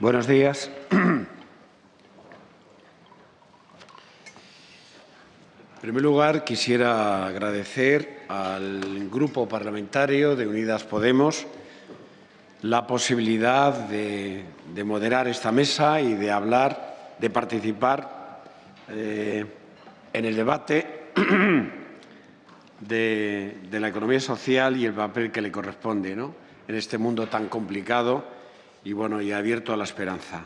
Buenos días. En primer lugar, quisiera agradecer al Grupo Parlamentario de Unidas Podemos la posibilidad de, moderar esta mesa y de hablar, de participar eh, en el debate de, la economía social y el papel que le corresponde en este mundo tan complicado y, bueno, y abierto a la esperanza.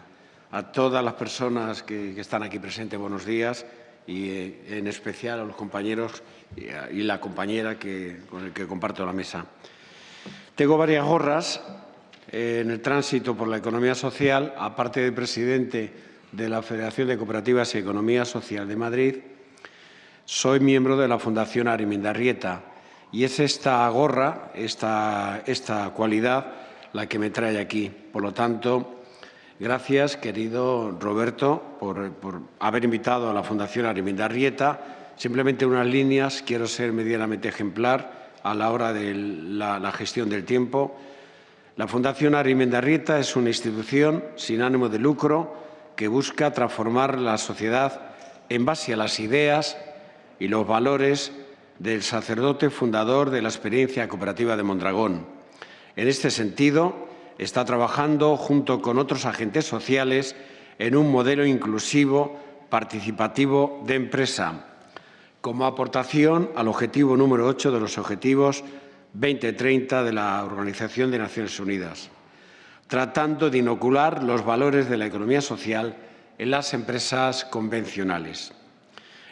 A todas las personas que, están aquí presentes, buenos días y eh, en especial a los compañeros y, la compañera que, con el que comparto la mesa. Tengo varias gorras eh, en el tránsito por la economía social, aparte de presidente de la Federación de Cooperativas y Economía Social de Madrid, soy miembro de la Fundación Arimindarrieta y es esta gorra, esta, esta cualidad, la que me trae aquí. Por lo tanto, gracias, querido Roberto, por, haber invitado a la Fundación Arimindarrieta. Simplemente unas líneas, quiero ser medianamente ejemplar a la hora de la, gestión del tiempo. La Fundación Arimindarrieta es una institución sin ánimo de lucro que busca transformar la sociedad en base a las ideas y los valores del sacerdote fundador de la experiencia cooperativa de Mondragón, en este sentido, está trabajando junto con otros agentes sociales en un modelo inclusivo, participativo de empresa, como aportación al objetivo número 8 de los Objetivos 2030 de la Organización de Naciones Unidas, tratando de inocular los valores de la economía social en las empresas convencionales.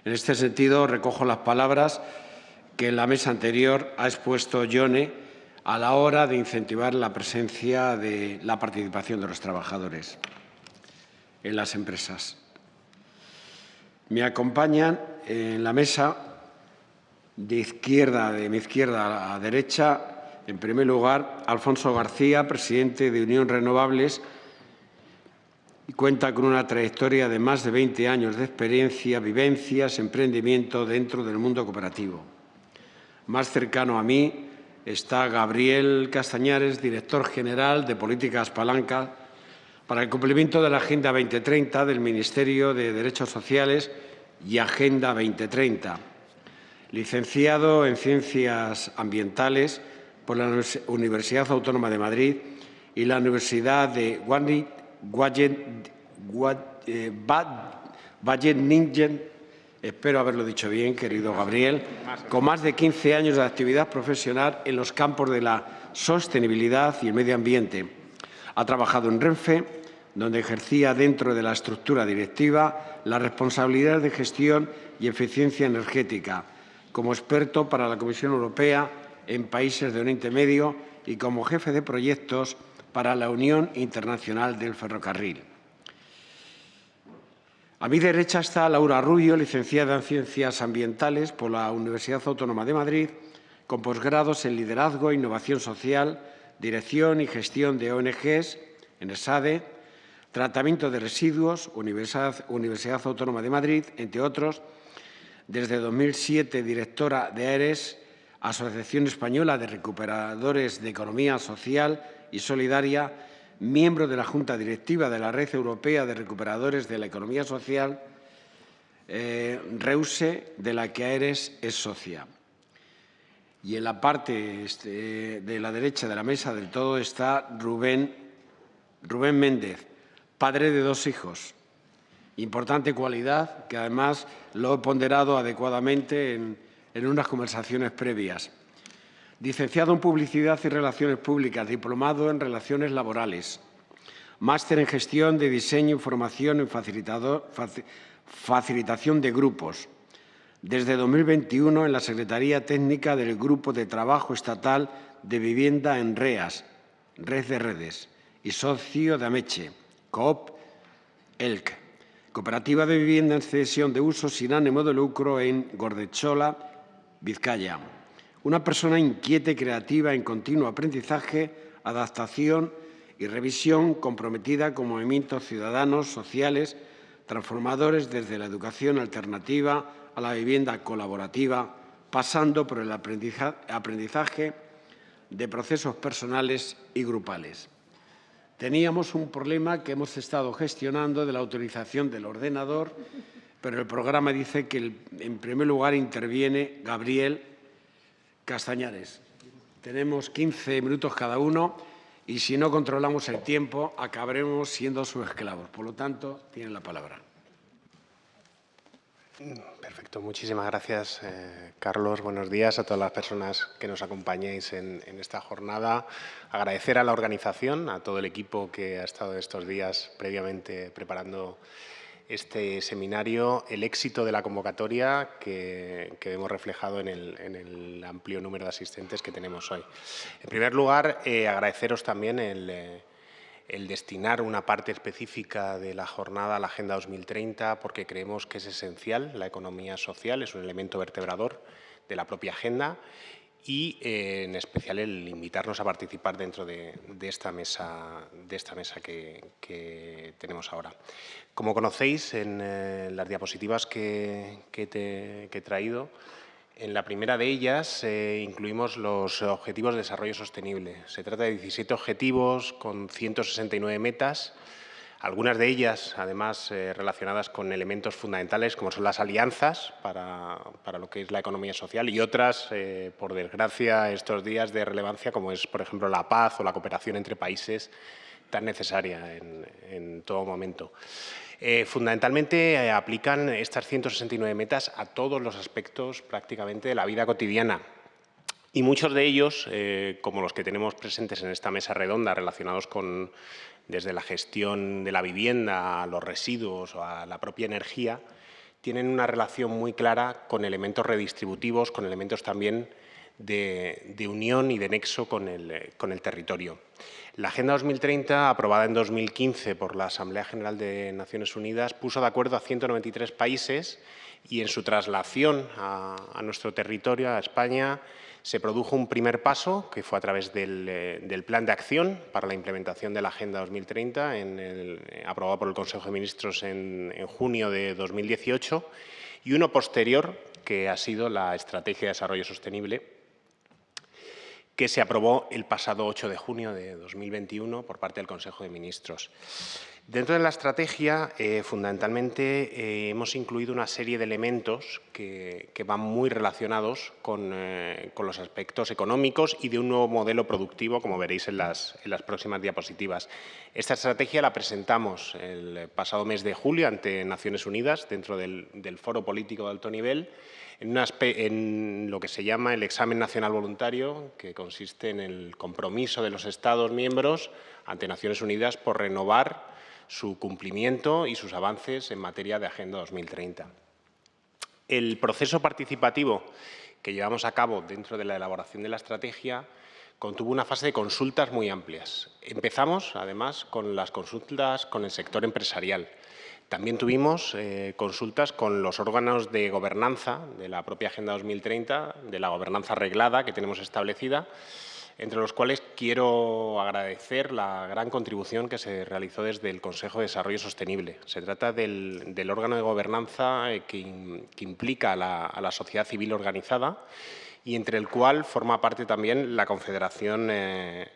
En este sentido, recojo las palabras que en la mesa anterior ha expuesto Yone a la hora de incentivar la presencia de la participación de los trabajadores en las empresas. Me acompañan en la mesa de izquierda, de mi izquierda a derecha, en primer lugar, Alfonso García, presidente de Unión Renovables, y cuenta con una trayectoria de más de 20 años de experiencia, vivencias, emprendimiento dentro del mundo cooperativo. Más cercano a mí, está Gabriel Castañares, director general de Políticas Palanca, para el cumplimiento de la Agenda 2030 del Ministerio de Derechos Sociales y Agenda 2030. Licenciado en Ciencias Ambientales por la Universidad Autónoma de Madrid y la Universidad de Wageningen espero haberlo dicho bien, querido Gabriel, con más de 15 años de actividad profesional en los campos de la sostenibilidad y el medio ambiente. Ha trabajado en Renfe, donde ejercía dentro de la estructura directiva la responsabilidad de gestión y eficiencia energética, como experto para la Comisión Europea en países de Oriente Medio y como jefe de proyectos para la Unión Internacional del Ferrocarril. A mi derecha está Laura Rubio, licenciada en Ciencias Ambientales por la Universidad Autónoma de Madrid, con posgrados en Liderazgo, Innovación Social, Dirección y Gestión de ONGs en ESADE, Tratamiento de Residuos, Universidad, Universidad Autónoma de Madrid, entre otros. Desde 2007, directora de AERES, Asociación Española de Recuperadores de Economía Social y Solidaria, miembro de la Junta Directiva de la Red Europea de Recuperadores de la Economía Social, eh, REUSE, de la que AERES es socia. Y en la parte este, de la derecha de la mesa del todo está Rubén, Rubén Méndez, padre de dos hijos. Importante cualidad que además lo he ponderado adecuadamente en unas conversaciones previas. Licenciado en Publicidad y Relaciones Públicas, diplomado en Relaciones Laborales, máster en Gestión de Diseño y Formación en Facilitación de Grupos. Desde 2021 en la Secretaría Técnica del Grupo de Trabajo Estatal de Vivienda en REAS, Red de Redes, y socio de Ameche, COOP ELC, Cooperativa de Vivienda en Cesión de Uso sin ánimo de lucro en Gordechola, Vizcaya una persona inquieta y creativa en continuo aprendizaje, adaptación y revisión comprometida con movimientos ciudadanos, sociales, transformadores desde la educación alternativa a la vivienda colaborativa, pasando por el aprendizaje de procesos personales y grupales. Teníamos un problema que hemos estado gestionando de la autorización del ordenador, pero el programa dice que en primer lugar interviene Gabriel Castañares. Tenemos 15 minutos cada uno y si no controlamos el tiempo acabaremos siendo sus esclavos. Por lo tanto, tienen la palabra. Perfecto, muchísimas gracias, eh, Carlos. Buenos días a todas las personas que nos acompañéis en, esta jornada. Agradecer a la organización, a todo el equipo que ha estado estos días previamente preparando este seminario, el éxito de la convocatoria que, vemos reflejado en el, amplio número de asistentes que tenemos hoy. En primer lugar, eh, agradeceros también. Eh, el destinar una parte específica de la jornada a la Agenda 2030 porque creemos que es esencial, la economía social es un elemento vertebrador de la propia agenda y eh, en especial el invitarnos a participar dentro de, esta mesa, de esta mesa que, tenemos ahora. Como conocéis, en eh, las diapositivas que, he traído, en la primera de ellas eh, incluimos los Objetivos de Desarrollo Sostenible. Se trata de 17 objetivos con 169 metas, algunas de ellas, además, eh, relacionadas con elementos fundamentales como son las alianzas para, lo que es la economía social y otras, eh, por desgracia, estos días de relevancia como es, por ejemplo, la paz o la cooperación entre países tan necesaria en todo momento. Eh, fundamentalmente aplican estas 169 metas a todos los aspectos prácticamente de la vida cotidiana. Y muchos de ellos, eh, como los que tenemos presentes en esta mesa redonda, relacionados con desde la gestión de la vivienda a los residuos a la propia energía, tienen una relación muy clara con elementos redistributivos, con elementos también de, unión y de nexo con el, con el territorio. La Agenda 2030, aprobada en 2015 por la Asamblea General de Naciones Unidas, puso de acuerdo a 193 países y en su traslación a, nuestro territorio, a España, se produjo un primer paso, que fue a través del, eh, Plan de Acción para la implementación de la Agenda 2030, en eh, aprobado por el Consejo de Ministros en, en junio de 2018, y uno posterior, que ha sido la Estrategia de Desarrollo Sostenible, que se aprobó el pasado 8 de junio de 2021 por parte del Consejo de Ministros. Dentro de la estrategia, eh, fundamentalmente, eh, hemos incluido una serie de elementos que, van muy relacionados eh, con, los aspectos económicos y de un nuevo modelo productivo, como veréis en las, próximas diapositivas. Esta estrategia la presentamos el pasado mes de julio ante Naciones Unidas, dentro del, del Foro Político de Alto Nivel, en, lo que se llama el examen nacional voluntario, que consiste en el compromiso de los Estados miembros ante Naciones Unidas por renovar su cumplimiento y sus avances en materia de Agenda 2030. El proceso participativo que llevamos a cabo dentro de la elaboración de la estrategia contuvo una fase de consultas muy amplias. Empezamos, además, con las consultas con el sector empresarial, también tuvimos eh, consultas con los órganos de gobernanza de la propia Agenda 2030, de la gobernanza arreglada que tenemos establecida, entre los cuales quiero agradecer la gran contribución que se realizó desde el Consejo de Desarrollo Sostenible. Se trata del, órgano de gobernanza eh, que, implica a la, sociedad civil organizada y entre el cual forma parte también la Confederación eh,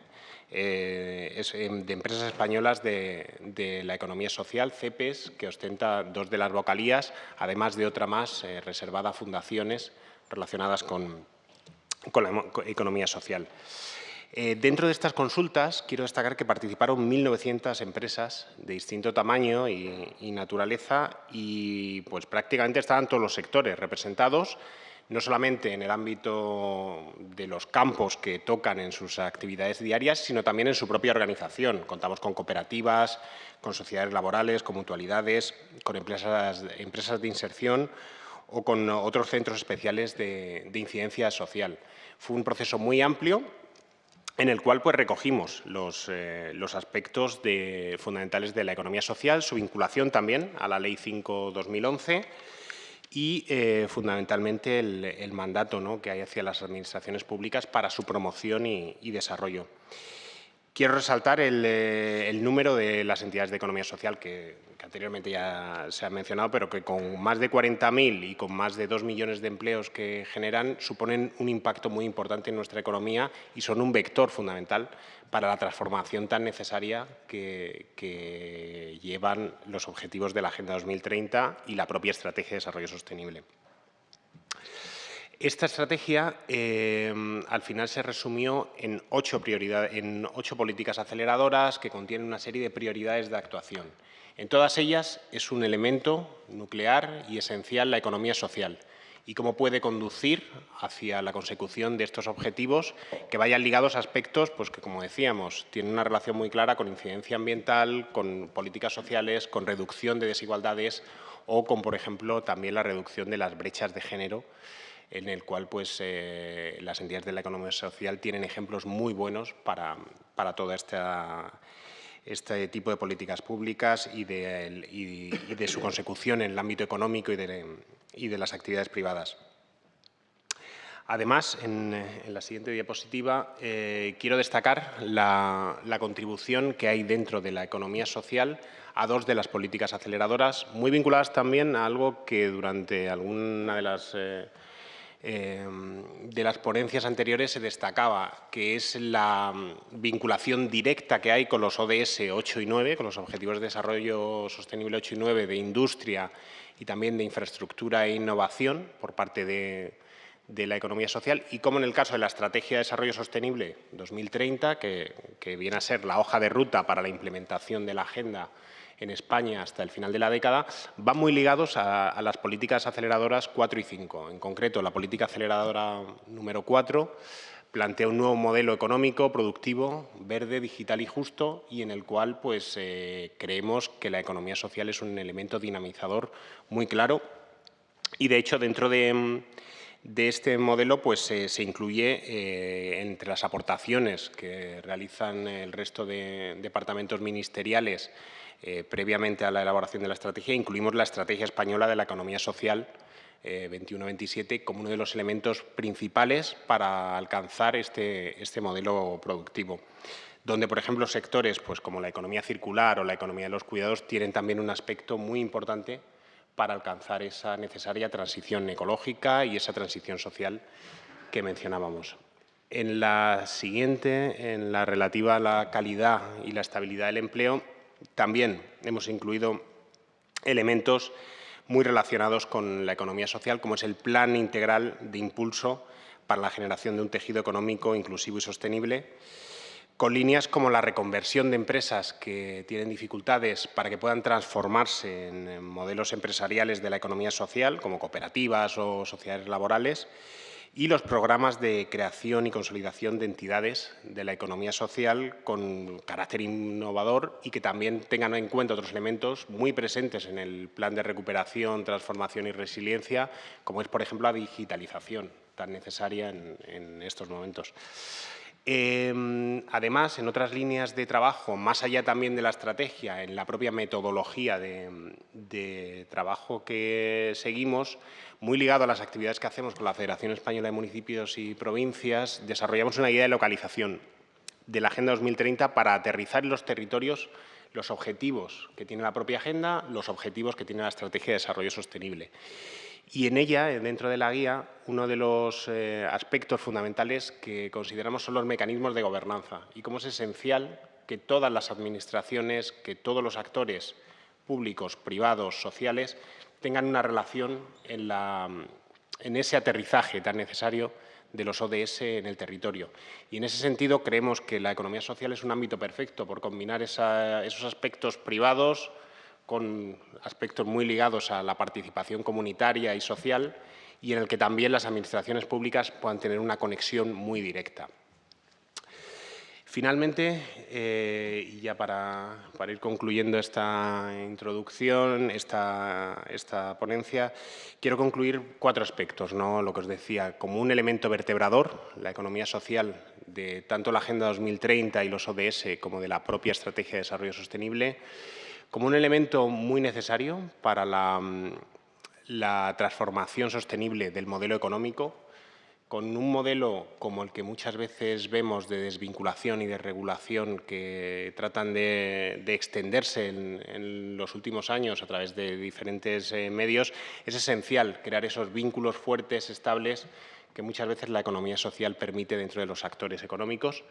eh, em, de empresas españolas de, la economía social, CEPES, que ostenta dos de las vocalías, además de otra más reservada a fundaciones relacionadas con, la economía social. Eh, dentro de estas consultas, quiero destacar que participaron 1.900 empresas de distinto tamaño y, y, naturaleza y pues, prácticamente estaban todos los sectores representados no solamente en el ámbito de los campos que tocan en sus actividades diarias, sino también en su propia organización. Contamos con cooperativas, con sociedades laborales, con mutualidades, con empresas, de inserción o con otros centros especiales de, incidencia social. Fue un proceso muy amplio en el cual pues, recogimos los, eh, aspectos fundamentales de la economía social, su vinculación también a la Ley 5-2011, y eh, fundamentalmente el, mandato que hay hacia las administraciones públicas para su promoción y, desarrollo. Quiero resaltar eh, el, número de las entidades de economía social que, anteriormente ya se ha mencionado, pero que con más de 40.000 y con más de 2 millones de empleos que generan, suponen un impacto muy importante en nuestra economía y son un vector fundamental para la transformación tan necesaria que, que llevan los objetivos de la Agenda 2030 y la propia Estrategia de Desarrollo Sostenible. Esta estrategia eh, al final se resumió en ocho, políticas aceleradoras que contienen una serie de prioridades de actuación. En todas ellas es un elemento nuclear y esencial la economía social y cómo puede conducir hacia la consecución de estos objetivos que vayan ligados a aspectos pues, que, como decíamos, tienen una relación muy clara con incidencia ambiental, con políticas sociales, con reducción de desigualdades o con, por ejemplo, también la reducción de las brechas de género en el cual pues, eh, las entidades de la economía social tienen ejemplos muy buenos para, para todo este tipo de políticas públicas y de, su consecución en el ámbito económico y de, las actividades privadas. Además, en, la siguiente diapositiva eh, quiero destacar la, contribución que hay dentro de la economía social a dos de las políticas aceleradoras, muy vinculadas también a algo que durante alguna de las eh, Em, de las ponencias anteriores se destacaba, que es la mm, vinculación directa que hay con los ODS 8 y 9, con los Objetivos de Desarrollo Sostenible 8 y 9 de industria y también de infraestructura e innovación por parte de, la economía social y como en el caso de la Estrategia de Desarrollo Sostenible 2030, que, que viene a ser la hoja de ruta para la implementación de la agenda en España hasta el final de la década van muy ligados a, las políticas aceleradoras 4 y 5. En concreto, la política aceleradora número 4 plantea un nuevo modelo económico, productivo, verde, digital y justo y en el cual pues, eh, creemos que la economía social es un elemento dinamizador muy claro y de hecho dentro de, este modelo pues, se incluye eh, entre las aportaciones que realizan el resto de departamentos ministeriales eh, previamente a la elaboración de la estrategia, incluimos la Estrategia Española de la Economía Social 21-27 eh, como uno de los elementos principales para alcanzar este, este modelo productivo donde, por ejemplo, sectores pues, como la economía circular o la economía de los cuidados tienen también un aspecto muy importante para alcanzar esa necesaria transición ecológica y esa transición social que mencionábamos. En la siguiente, en la relativa a la calidad y la estabilidad del empleo, también hemos incluido elementos muy relacionados con la economía social, como es el Plan Integral de Impulso para la generación de un tejido económico inclusivo y sostenible, con líneas como la reconversión de empresas que tienen dificultades para que puedan transformarse en modelos empresariales de la economía social, como cooperativas o sociedades laborales, y los programas de creación y consolidación de entidades de la economía social con carácter innovador y que también tengan en cuenta otros elementos muy presentes en el plan de recuperación, transformación y resiliencia, como es, por ejemplo, la digitalización tan necesaria en, estos momentos. Em, además, en otras líneas de trabajo, más allá también de la estrategia, en la propia metodología de trabajo que seguimos, muy ligado a las actividades que hacemos con la Federación Española de Municipios y Provincias, desarrollamos una guía de localización de la Agenda 2030 para aterrizar en los territorios los objetivos que tiene la propia agenda, los objetivos que tiene la Estrategia de Desarrollo Sostenible. Y en ella, dentro de la guía, uno de los eh, aspectos fundamentales que consideramos son los mecanismos de gobernanza y cómo es esencial que todas las administraciones, que todos los actores públicos, privados, sociales, tengan una relación en, ese aterrizaje tan necesario de los ODS en el territorio. Y en ese sentido creemos que la economía social es un ámbito perfecto por combinar esos aspectos privados con aspectos muy ligados a la participación comunitaria y social y en el que también las administraciones públicas puedan tener una conexión muy directa. Finalmente, eh, y ya para, ir concluyendo esta introducción, esta, esta, ponencia, quiero concluir cuatro aspectos. ¿no? Lo que os decía, como un elemento vertebrador, la economía social de tanto la Agenda 2030 y los ODS como de la propia Estrategia de Desarrollo Sostenible, como un elemento muy necesario para la, la transformación sostenible del modelo económico, con un modelo como el que muchas veces vemos de desvinculación y de regulación que tratan de, extenderse en, los últimos años a través de diferentes eh, medios, es esencial crear esos vínculos fuertes, estables, que muchas veces la economía social permite dentro de los actores económicos.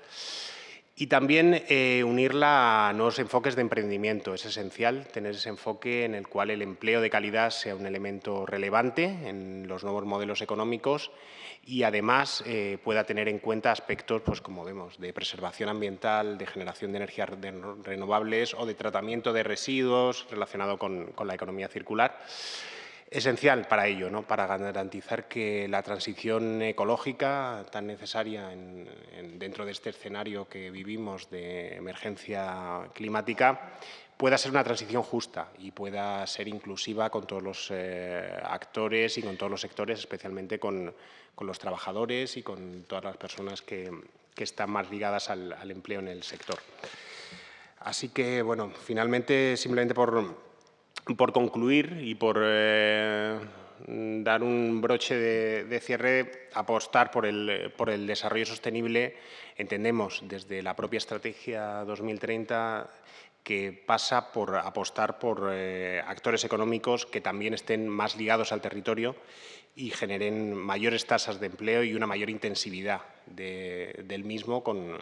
Y también eh, unirla a nuevos enfoques de emprendimiento. Es esencial tener ese enfoque en el cual el empleo de calidad sea un elemento relevante en los nuevos modelos económicos y además eh, pueda tener en cuenta aspectos, pues como vemos, de preservación ambiental, de generación de energías renovables o de tratamiento de residuos relacionado con la economía circular esencial para ello, ¿no? para garantizar que la transición ecológica tan necesaria dentro de este escenario que vivimos de emergencia climática pueda ser una transición justa y pueda ser inclusiva con todos los eh, actores y con todos los sectores, especialmente con, los trabajadores y con todas las personas que, están más ligadas al, empleo en el sector. Así que, bueno, finalmente, simplemente por por concluir y por eh, dar un broche de, cierre, apostar por el, por el, desarrollo sostenible, entendemos desde la propia Estrategia 2030 que pasa por apostar por eh, actores económicos que también estén más ligados al territorio y generen mayores tasas de empleo y una mayor intensividad del mismo con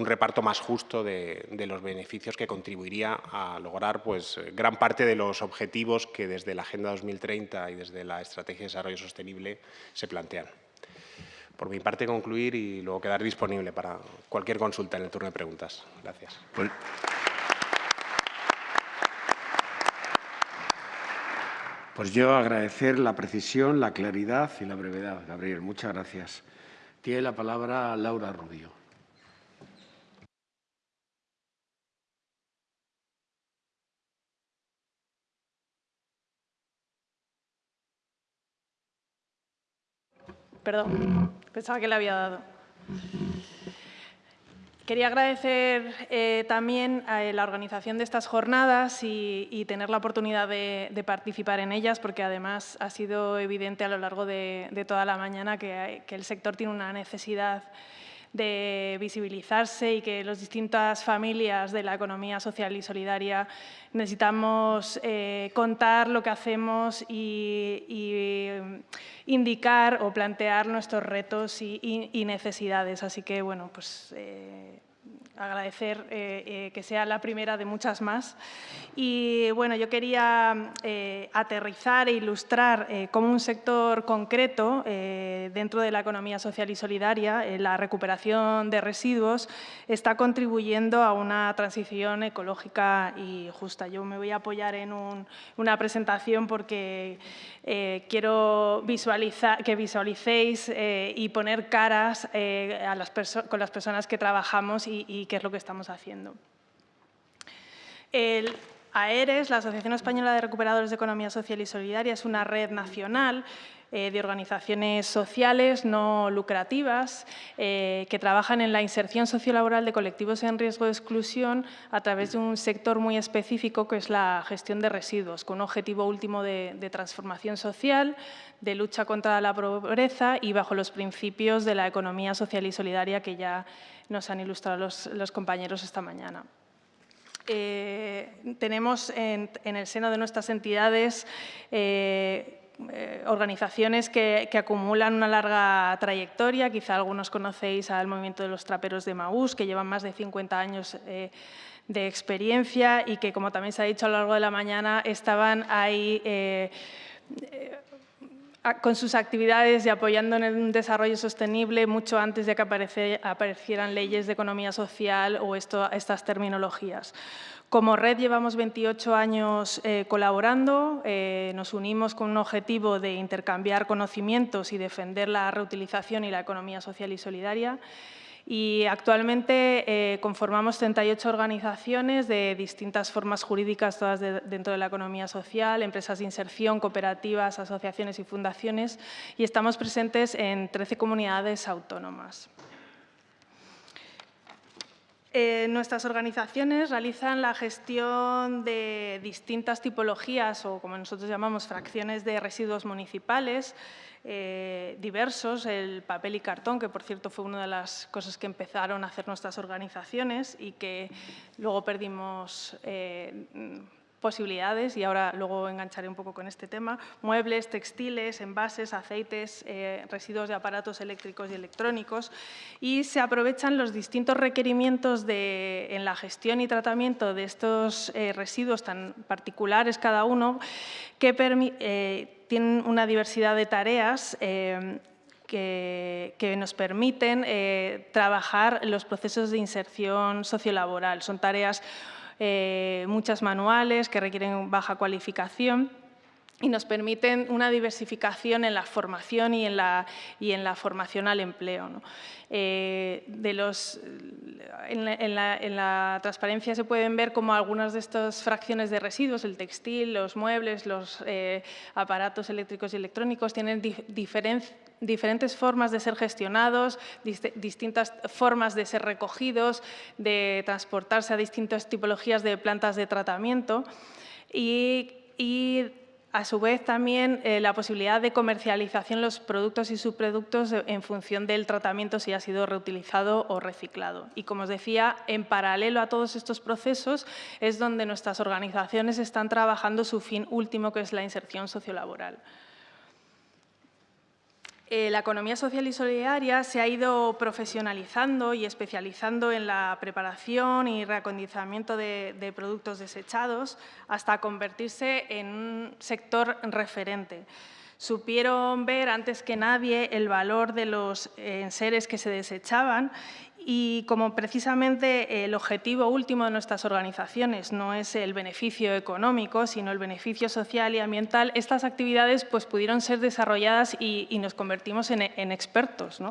un reparto más justo de, los beneficios que contribuiría a lograr pues, gran parte de los objetivos que desde la Agenda 2030 y desde la Estrategia de Desarrollo Sostenible se plantean. Por mi parte, concluir y luego quedar disponible para cualquier consulta en el turno de preguntas. Gracias. Pues, pues yo agradecer la precisión, la claridad y la brevedad, Gabriel. Muchas gracias. Tiene la palabra Laura Rubio. Perdón, pensaba que le había dado. Quería agradecer eh, también a la organización de estas jornadas y, tener la oportunidad de, participar en ellas, porque además ha sido evidente a lo largo de, toda la mañana que, que el sector tiene una necesidad de visibilizarse y que las distintas familias de la economía social y solidaria necesitamos eh, contar lo que hacemos y, mm, indicar o plantear nuestros retos y, necesidades. Así que, bueno, pues eh, agradecer eh, eh, que sea la primera de muchas más. Y bueno, yo quería eh, aterrizar e ilustrar cómo un sector concreto dentro de la economía social y solidaria, la recuperación de residuos, está contribuyendo a una transición ecológica y justa. Yo me voy a apoyar en una presentación porque quiero visualizar, que visualicéis y poner caras a las con las personas que trabajamos y qué es lo que estamos haciendo. El AERES, la Asociación Española de Recuperadores de Economía Social y Solidaria, es una red nacional eh, de organizaciones sociales no lucrativas eh, que trabajan en la inserción sociolaboral de colectivos en riesgo de exclusión a través de un sector muy específico que es la gestión de residuos, con un objetivo último de, transformación social, de lucha contra la pobreza y bajo los principios de la economía social y solidaria que ya nos han ilustrado los, compañeros esta mañana. Eh, tenemos en, el seno de nuestras entidades eh, eh, organizaciones que, acumulan una larga trayectoria, quizá algunos conocéis al movimiento de los traperos de Maús, que llevan más de 50 años de experiencia y que, como también se ha dicho a lo largo de la mañana, estaban ahí con sus actividades y apoyando en el desarrollo sostenible mucho antes de que aparecieran leyes de economía social o estas terminologías. Como red llevamos 28 años eh, colaborando, eh, nos unimos con un objetivo de intercambiar conocimientos y defender la reutilización y la economía social y solidaria y actualmente eh, conformamos 38 organizaciones de distintas formas jurídicas, todas dentro de la economía social, empresas de inserción, cooperativas, asociaciones y fundaciones, y estamos presentes en 13 comunidades autónomas. Eh, nuestras organizaciones realizan la gestión de distintas tipologías o, como nosotros llamamos, fracciones de residuos municipales eh, diversos, el papel y cartón, que por cierto fue una de las cosas que empezaron a hacer nuestras organizaciones y que luego perdimos eh, posibilidades y ahora luego engancharé un poco con este tema, muebles, textiles, envases, aceites, eh, residuos de aparatos eléctricos y electrónicos y se aprovechan los distintos requerimientos de, en la gestión y tratamiento de estos eh, residuos tan particulares cada uno que eh, tienen una diversidad de tareas que, que, nos permiten trabajar los procesos de inserción sociolaboral. Son tareas eh, muchas manuales que requieren baja cualificación y nos permiten una diversificación en la formación y en la, y en la formación al empleo. Eh, de los, en, la, transparencia se pueden ver como algunas de estas fracciones de residuos, el textil, los muebles, los eh, aparatos eléctricos y electrónicos, tienen diferentes formas de ser gestionados, distintas formas de ser recogidos, de transportarse a distintas tipologías de plantas de tratamiento y, a su vez también eh, la posibilidad de comercialización los productos y subproductos en función del tratamiento si ha sido reutilizado o reciclado. Y como os decía, en paralelo a todos estos procesos es donde nuestras organizaciones están trabajando su fin último, que es la inserción sociolaboral. Eh, la economía social y solidaria se ha ido profesionalizando y especializando en la preparación y reacondicionamiento de, productos desechados hasta convertirse en un sector referente. Supieron ver antes que nadie el valor de los enseres que se desechaban y como precisamente el objetivo último de nuestras organizaciones no es el beneficio económico, sino el beneficio social y ambiental, estas actividades pues, pudieron ser desarrolladas y, nos convertimos en, expertos.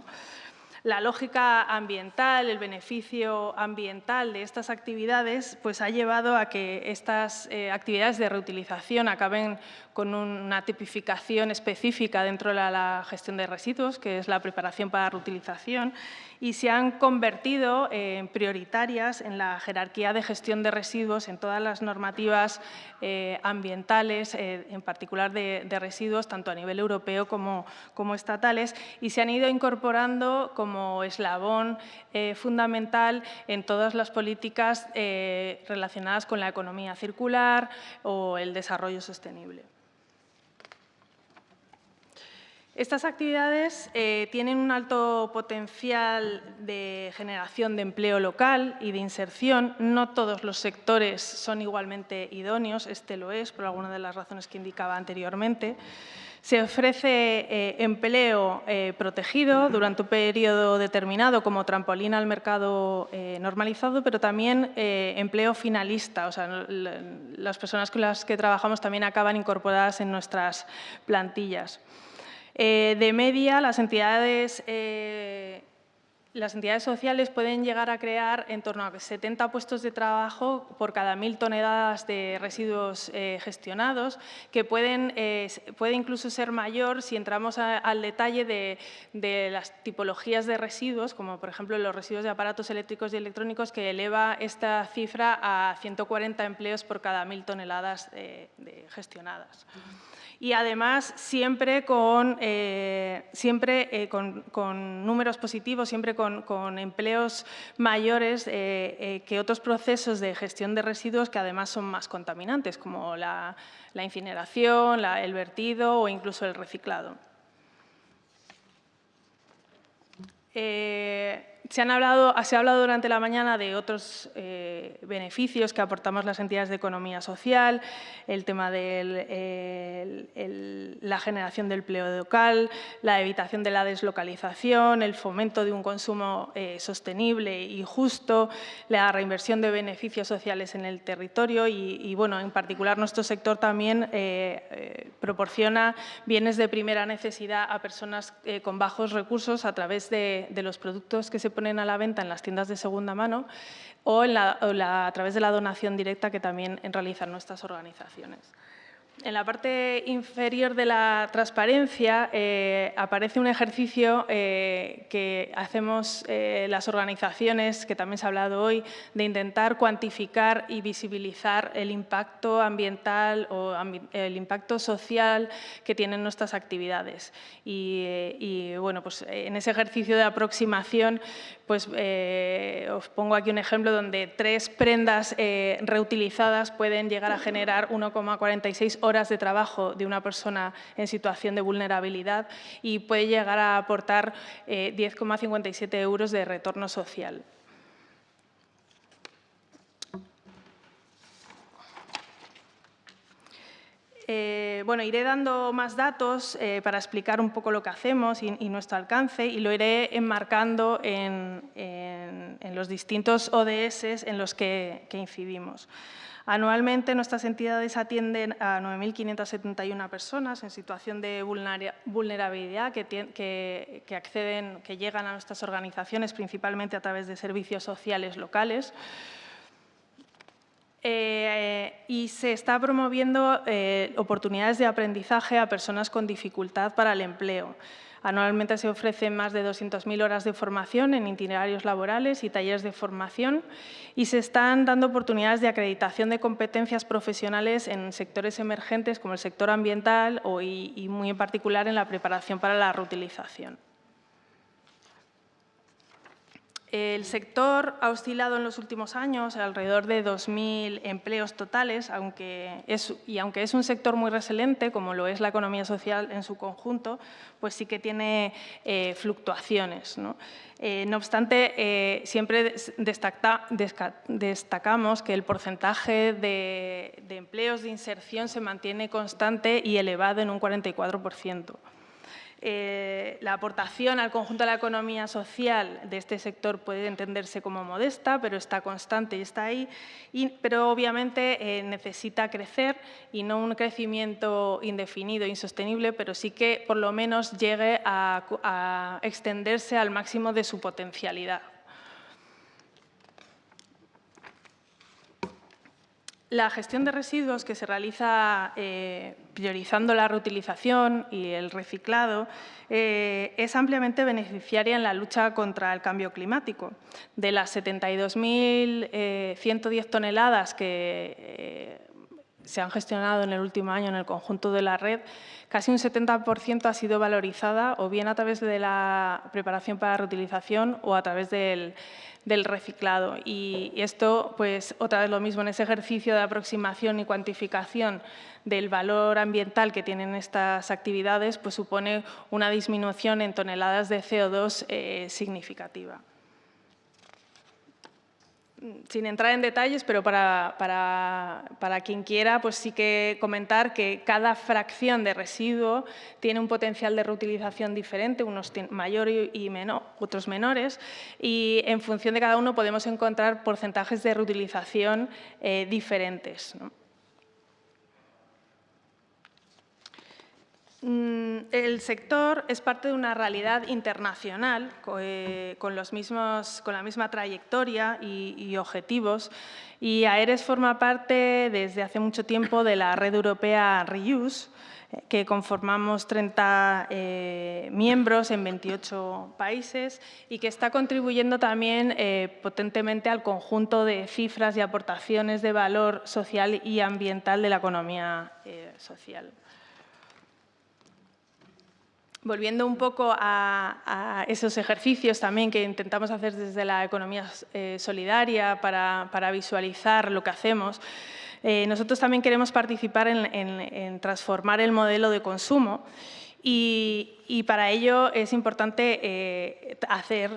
la lógica ambiental, el beneficio ambiental de estas actividades, pues ha llevado a que estas eh, actividades de reutilización acaben con una tipificación específica dentro de la, gestión de residuos, que es la preparación para reutilización, y se han convertido en prioritarias en la jerarquía de gestión de residuos en todas las normativas eh, ambientales, eh, en particular de, residuos, tanto a nivel europeo como, estatales, y se han ido incorporando como eslabón eh, fundamental en todas las políticas eh, relacionadas con la economía circular o el desarrollo sostenible. Estas actividades eh, tienen un alto potencial de generación de empleo local y de inserción. No todos los sectores son igualmente idóneos, este lo es por alguna de las razones que indicaba anteriormente. Se ofrece eh, empleo eh, protegido durante un periodo determinado como trampolín al mercado normalizado, pero también empleo finalista. O sea, las personas con las que trabajamos también acaban incorporadas en nuestras plantillas. De media, las entidades las entidades sociales pueden llegar a crear en torno a 70 puestos de trabajo por cada mil toneladas de residuos eh, gestionados, que pueden, eh, puede incluso ser mayor si entramos al detalle de, las tipologías de residuos, como por ejemplo los residuos de aparatos eléctricos y electrónicos, que eleva esta cifra a 140 empleos por cada mil toneladas eh, gestionadas y además siempre con, eh, siempre, eh, con, números positivos, siempre con, empleos mayores eh, que otros procesos de gestión de residuos que además son más contaminantes, como la, incineración, el vertido o incluso el reciclado. Se, ha hablado durante la mañana de otros eh, beneficios que aportamos las entidades de economía social, el tema de la generación del empleo local, la evitación de la deslocalización, el fomento de un consumo eh, sostenible y justo, la reinversión de beneficios sociales en el territorio y, bueno, en particular nuestro sector también eh, proporciona bienes de primera necesidad a personas con bajos recursos a través de, de los productos que se ponen a la venta en las tiendas de segunda mano o, a través de la donación directa que también realizan nuestras organizaciones. En la parte inferior de la transparencia eh, aparece un ejercicio eh, que hacemos eh, las organizaciones, que también se ha hablado hoy, de intentar cuantificar y visibilizar el impacto ambiental o el impacto social que tienen nuestras actividades. Y, bueno, pues en ese ejercicio de aproximación, pues os pongo aquí un ejemplo donde tres prendas reutilizadas pueden llegar a generar 1,46 horas de trabajo de una persona en situación de vulnerabilidad y puede llegar a aportar 10,57 eh, euros de retorno social. Eh, bueno, iré dando más datos eh, para explicar un poco lo que hacemos y, nuestro alcance y lo iré enmarcando en, los distintos ODS en los que incidimos. Anualmente nuestras entidades atienden a 9.571 personas en situación de vulnerabilidad que, acceden, que llegan a nuestras organizaciones principalmente a través de servicios sociales locales. Eh, y se está promoviendo eh, oportunidades de aprendizaje a personas con dificultad para el empleo. Anualmente se ofrecen más de 200.000 horas de formación en itinerarios laborales y talleres de formación y se están dando oportunidades de acreditación de competencias profesionales en sectores emergentes como el sector ambiental y muy en particular en la preparación para la reutilización. El sector ha oscilado en los últimos años alrededor de 2.000 empleos totales, aunque y aunque es un sector muy resiliente, como lo es la economía social en su conjunto, pues sí que tiene eh, fluctuaciones. ¿no? Eh, obstante, eh, siempre destacamos que el porcentaje de empleos de inserción se mantiene constante y elevado en un 44%. Eh, la aportación al conjunto de la economía social de este sector puede entenderse como modesta, pero está constante y está ahí, pero obviamente eh, necesita crecer y no un crecimiento indefinido, insostenible, pero sí que por lo menos llegue a extenderse al máximo de su potencialidad. La gestión de residuos que se realiza eh, priorizando la reutilización y el reciclado eh, es ampliamente beneficiaria en la lucha contra el cambio climático. De las 72.110 eh, toneladas que se han gestionado en el último año en el conjunto de la red, casi un 70% ha sido valorizada o bien a través de la preparación para reutilización o a través del, reciclado. Y esto, pues otra vez lo mismo, en ese ejercicio de aproximación y cuantificación del valor ambiental que tienen estas actividades, pues supone una disminución en toneladas de CO2 eh, significativa sin entrar en detalles, pero para, quien quiera, pues sí que comentar que cada fracción de residuo tiene un potencial de reutilización diferente, unos mayores y otros menores, y en función de cada uno podemos encontrar porcentajes de reutilización eh, diferentes. El sector es parte de una realidad internacional eh, con, los mismos, con la misma trayectoria y, objetivos y AERES forma parte desde hace mucho tiempo de la red europea Reuse, eh, que conformamos 30 eh, miembros en 28 países y que está contribuyendo también potentemente al conjunto de cifras y aportaciones de valor social y ambiental de la economía social. Volviendo un poco a, esos ejercicios también que intentamos hacer desde la economía eh, solidaria para, visualizar lo que hacemos, eh, nosotros también queremos participar en, transformar el modelo de consumo y, para ello es importante eh, hacer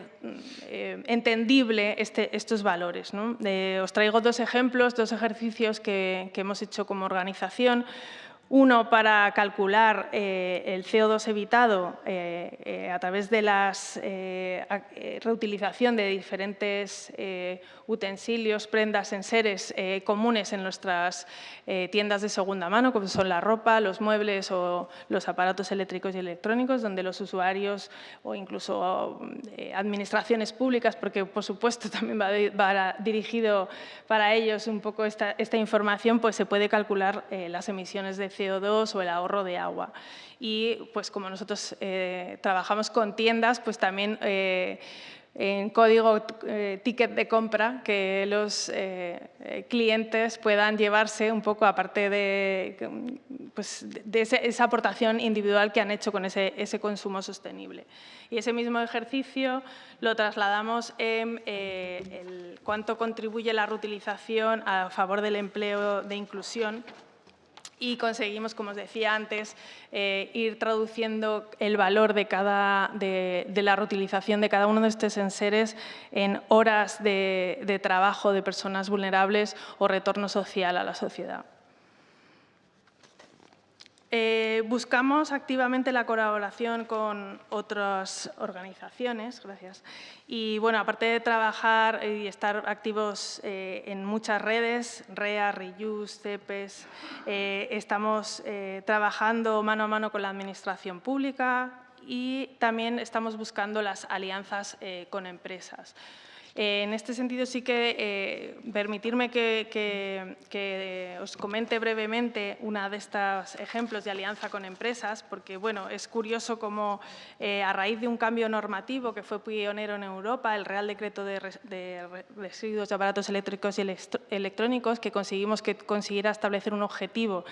entendible este, estos valores. os traigo dos ejemplos, dos ejercicios que hemos hecho como organización. Uno para calcular eh, el CO2 evitado eh, eh, a través de la reutilización de diferentes utensilios, prendas, enseres comunes en nuestras tiendas de segunda mano, como son la ropa, los muebles o los aparatos eléctricos y electrónicos, donde los usuarios o incluso administraciones públicas, porque por supuesto también va, dirigido para ellos un poco esta, información, pues se puede calcular las emisiones de CO2 o el ahorro de agua. Y pues como nosotros eh, trabajamos con tiendas, pues también eh, en código eh, ticket de compra que los clientes puedan llevarse un poco aparte de, pues, de esa aportación individual que han hecho con ese, ese, consumo sostenible. Y ese mismo ejercicio lo trasladamos en cuánto contribuye la reutilización a favor del empleo de inclusión y conseguimos, como os decía antes, eh, ir traduciendo el valor de, cada, de, la reutilización de cada uno de estos enseres en horas de, de trabajo de personas vulnerables o retorno social a la sociedad. Eh, buscamos activamente la colaboración con otras organizaciones, gracias. Y bueno, aparte de trabajar y estar activos eh, en muchas redes, REA, REUSE, CEPES, eh, estamos trabajando mano a mano con la administración pública y también estamos buscando las alianzas con empresas. Eh, en este sentido, sí que eh, permitirme que, os comente brevemente una de estos ejemplos de alianza con empresas, porque bueno, es curioso cómo eh, a raíz de un cambio normativo que fue pionero en Europa, el Real Decreto de, Residuos de Aparatos Eléctricos y Electrónicos, que conseguimos que consiguiera establecer un objetivo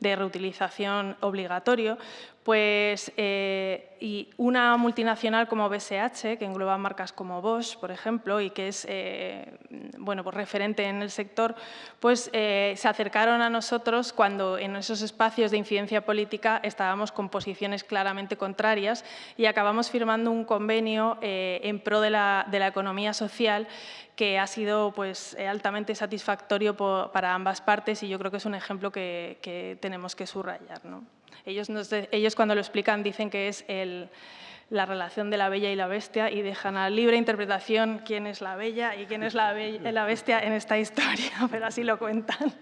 de reutilización obligatorio, pues, eh, y una multinacional como BSH, que engloba marcas como Bosch, por ejemplo, y que es eh, bueno, pues referente en el sector, pues eh, se acercaron a nosotros cuando en esos espacios de incidencia política estábamos con posiciones claramente contrarias y acabamos firmando un convenio en pro de la, de la economía social que ha sido pues, altamente satisfactorio para ambas partes y yo creo que es un ejemplo que, que que subrayar. ¿no? Ellos, ellos cuando lo explican dicen que es la relación de la bella y la bestia y dejan a libre interpretación quién es la bella y quién es la, la bestia en esta historia, pero así lo cuentan.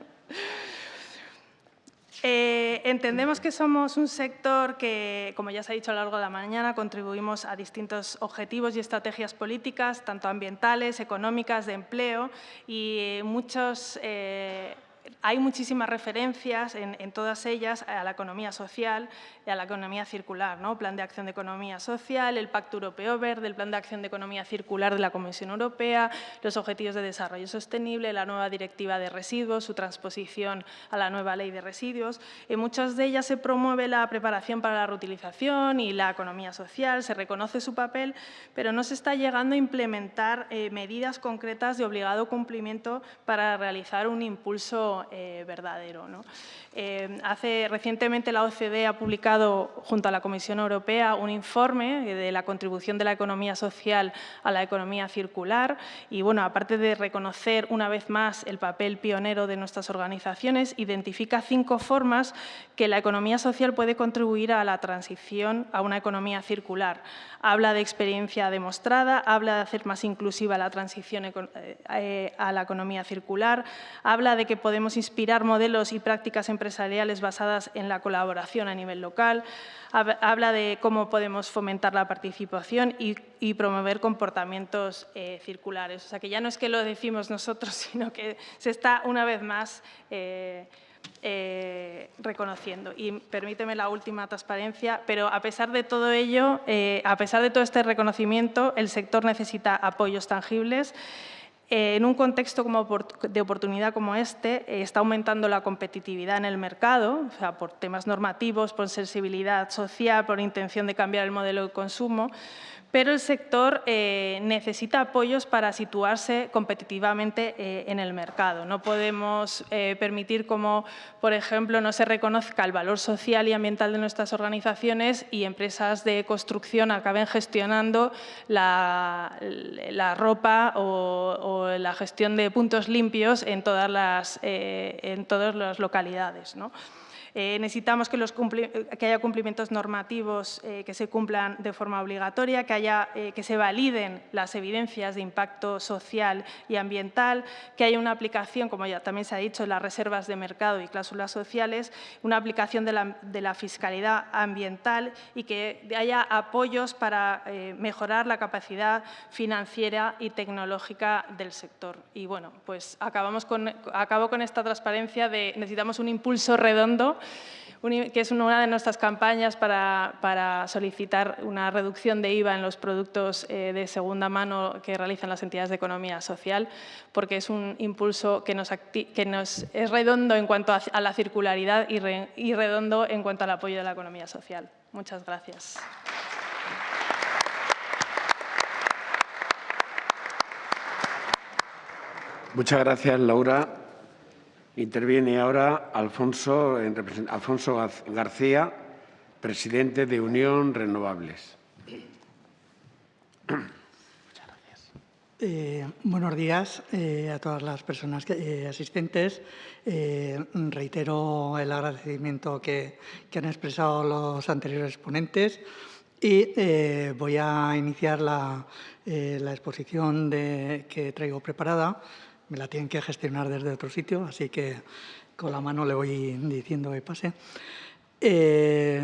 Eh, entendemos que somos un sector que, como ya se ha dicho a lo largo de la mañana, contribuimos a distintos objetivos y estrategias políticas, tanto ambientales, económicas, de empleo, y muchos eh, hay muchísimas referencias en, todas ellas a la economía social y a la economía circular, ¿no? Plan de Acción de Economía Social, el Pacto Europeo Verde, el Plan de Acción de Economía Circular de la Comisión Europea, los Objetivos de Desarrollo Sostenible, la nueva Directiva de Residuos, su transposición a la nueva Ley de Residuos. En muchas de ellas se promueve la preparación para la reutilización y la economía social, se reconoce su papel, pero no se está llegando a implementar eh, medidas concretas de obligado cumplimiento para realizar un impulso eh, verdadero. Eh, hace, recientemente la OCDE ha publicado junto a la Comisión Europea un informe de la contribución de la economía social a la economía circular y, bueno, aparte de reconocer una vez más el papel pionero de nuestras organizaciones, identifica cinco formas que la economía social puede contribuir a la transición a una economía circular. Habla de experiencia demostrada, habla de hacer más inclusiva la transición eh, a la economía circular, habla de que podemos inspirar modelos y prácticas empresariales basadas en la colaboración a nivel local, habla de cómo podemos fomentar la participación y, promover comportamientos eh, circulares. O sea, que ya no es que lo decimos nosotros, sino que se está una vez más eh, eh, reconociendo. Y permíteme la última transparencia, pero a pesar de todo ello, a pesar de todo este reconocimiento, el sector necesita apoyos tangibles en un contexto de oportunidad como este, eh, está aumentando la competitividad en el mercado, o sea, por temas normativos, por sensibilidad social, por intención de cambiar el modelo de consumo, pero el sector eh, necesita apoyos para situarse competitivamente eh, en el mercado. No podemos eh, permitir como, por ejemplo, no se reconozca el valor social y ambiental de nuestras organizaciones y empresas de construcción acaben gestionando la, ropa o, la gestión de puntos limpios en todas las, en todas las localidades. ¿no? Eh, necesitamos que, haya cumplimientos normativos eh, que se cumplan de forma obligatoria, que, haya, eh, que se validen las evidencias de impacto social y ambiental, que haya una aplicación, como ya también se ha dicho, las reservas de mercado y cláusulas sociales, una aplicación de la, fiscalidad ambiental y que haya apoyos para mejorar la capacidad financiera y tecnológica del sector. Y bueno, pues acabamos con, acabo con esta transparencia de necesitamos un impulso redondo que es una de nuestras campañas para, solicitar una reducción de IVA en los productos eh, de segunda mano que realizan las entidades de economía social, porque es un impulso que nos, es redondo en cuanto a, la circularidad y redondo en cuanto al apoyo de la economía social. Muchas gracias. Muchas gracias, Laura. Interviene ahora Alfonso, García, presidente de Unión Renovables. Eh, buenos días eh, a todas las personas eh, asistentes. reitero el agradecimiento que, han expresado los anteriores ponentes y voy a iniciar la, exposición que traigo preparada me la tienen que gestionar desde otro sitio, así que con la mano le voy diciendo que pase. Eh,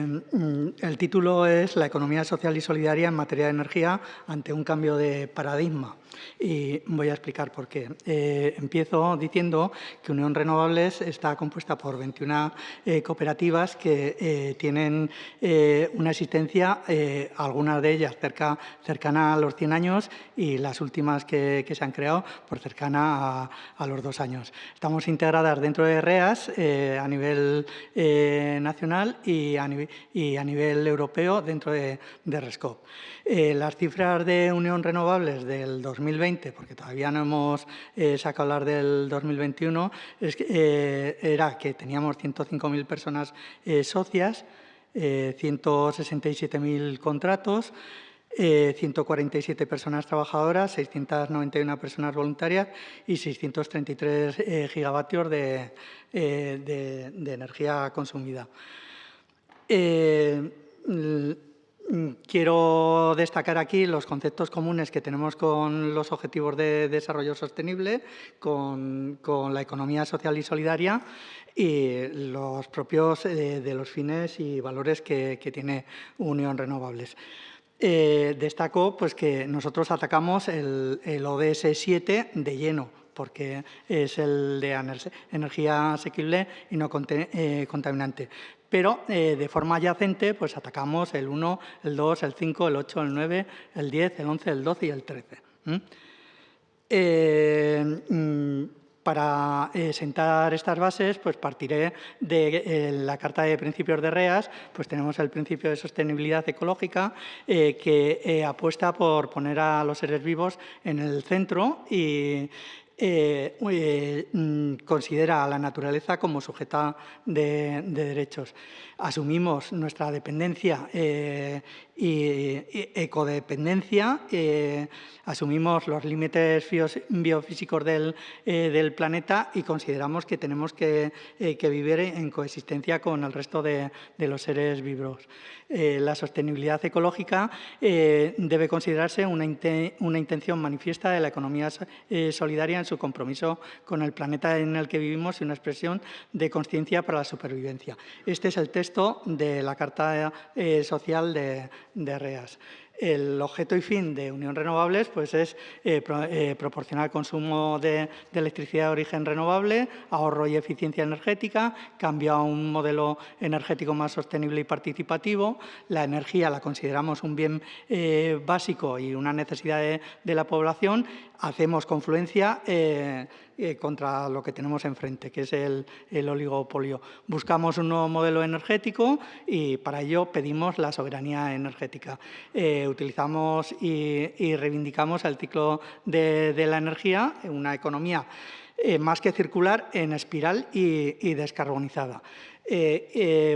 el título es La economía social y solidaria en materia de energía ante un cambio de paradigma. Y voy a explicar por qué. Eh, empiezo diciendo que Unión Renovables está compuesta por 21 eh, cooperativas que tienen una existencia, algunas de ellas cerca, cercana a los 100 años y las últimas que, se han creado por cercana a, los dos años. Estamos integradas dentro de REAS a nivel nacional y a, nivel, europeo dentro de, RESCOP. Eh, las cifras de Unión Renovables del 2020, porque todavía no hemos eh, sacado las del 2021, es eh, era que teníamos 105.000 personas socias, 167.000 contratos, 147 personas trabajadoras, 691 personas voluntarias y 633 gigavatios de, energía consumida. Eh, quiero destacar aquí los conceptos comunes que tenemos con los Objetivos de Desarrollo Sostenible, con, la economía social y solidaria y los propios eh, de los fines y valores que, tiene Unión Renovables. Eh, destaco pues, que nosotros atacamos el, ODS 7 de lleno, porque es el de energía asequible y no contaminante pero eh, de forma adyacente pues atacamos el 1, el 2, el 5, el 8, el 9, el 10, el 11, el 12 y el 13. Eh, mm, para eh, sentar estas bases, pues partiré de la Carta de Principios de REAS, pues tenemos el principio de sostenibilidad ecológica que apuesta por poner a los seres vivos en el centro y, eh, eh, mm, considera a la naturaleza como sujeta de, derechos. Asumimos nuestra dependencia eh, y, ecodependencia, asumimos los límites biofísicos del, planeta y consideramos que tenemos que, vivir en coexistencia con el resto de, los seres vivos. la sostenibilidad ecológica debe considerarse una, una, intención manifiesta de la economía solidaria su compromiso con el planeta en el que vivimos y una expresión de conciencia para la supervivencia. Este es el texto de la Carta eh, Social de, de REAS. El objeto y fin de Unión Renovables pues, es eh, eh, proporcionar consumo de, electricidad de origen renovable, ahorro y eficiencia energética, cambio a un modelo energético más sostenible y participativo. La energía la consideramos un bien eh, básico y una necesidad de, la población. Hacemos confluencia eh, contra lo que tenemos enfrente, que es el, oligopolio. Buscamos un nuevo modelo energético y para ello pedimos la soberanía energética. Eh, utilizamos y, reivindicamos el ciclo de, la energía, una economía eh, más que circular, en espiral y, descarbonizada.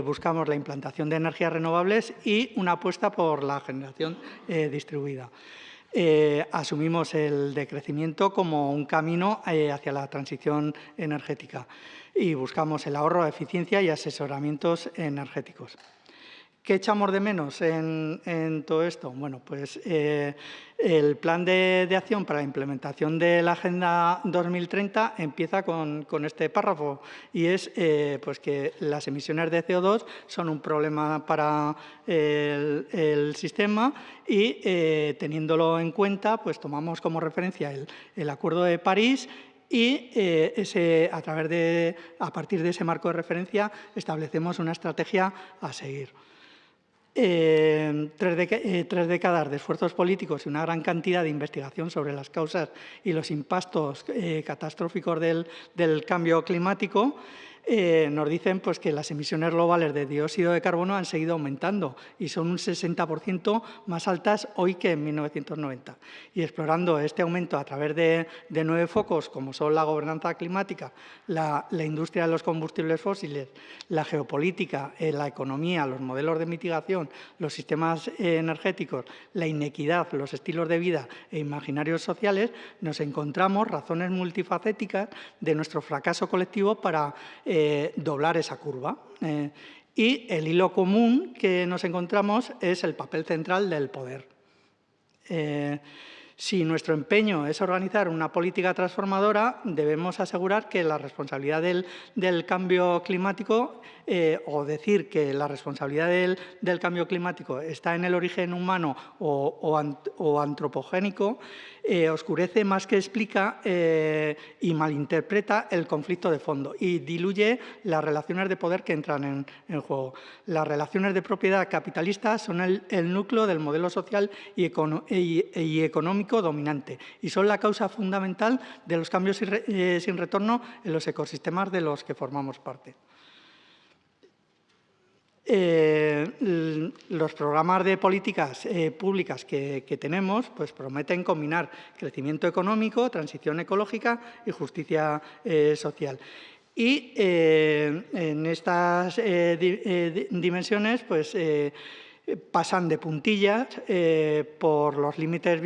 buscamos la implantación de energías renovables y una apuesta por la generación distribuida. Eh, asumimos el decrecimiento como un camino eh, hacia la transición energética y buscamos el ahorro, eficiencia y asesoramientos energéticos. ¿Qué echamos de menos en, todo esto? Bueno, pues eh, el plan de, acción para la implementación de la Agenda 2030 empieza con, este párrafo y es eh, pues que las emisiones de CO2 son un problema para el, sistema y eh, teniéndolo en cuenta, pues tomamos como referencia el, Acuerdo de París y a, través de, a partir de ese marco de referencia establecemos una estrategia a seguir. Tres, tres, décadas de esfuerzos políticos y una gran cantidad de investigación sobre las causas y los impactos catastróficos del, del cambio climático eh, nos dicen pues, que las emisiones globales de dióxido de carbono han seguido aumentando y son un 60% más altas hoy que en 1990. Y explorando este aumento a través de, nueve focos, como son la gobernanza climática, la, industria de los combustibles fósiles, la geopolítica, eh, la economía, los modelos de mitigación, los sistemas eh, energéticos, la inequidad, los estilos de vida e imaginarios sociales, nos encontramos razones multifacéticas de nuestro fracaso colectivo para eh, doblar esa curva. Eh, y el hilo común que nos encontramos es el papel central del poder. Eh, si nuestro empeño es organizar una política transformadora, debemos asegurar que la responsabilidad del, cambio climático o decir que la responsabilidad del, cambio climático está en el origen humano o antropogénico eh, oscurece más que explica eh, y malinterpreta el conflicto de fondo y diluye las relaciones de poder que entran en, juego. Las relaciones de propiedad capitalista son el, núcleo del modelo social y, económico dominante y son la causa fundamental de los cambios eh, sin retorno en los ecosistemas de los que formamos parte. Eh, los programas de políticas eh, públicas que, tenemos pues, prometen combinar crecimiento económico, transición ecológica y justicia eh, social. Y en estas dimensiones pues, pasan de puntillas por los límites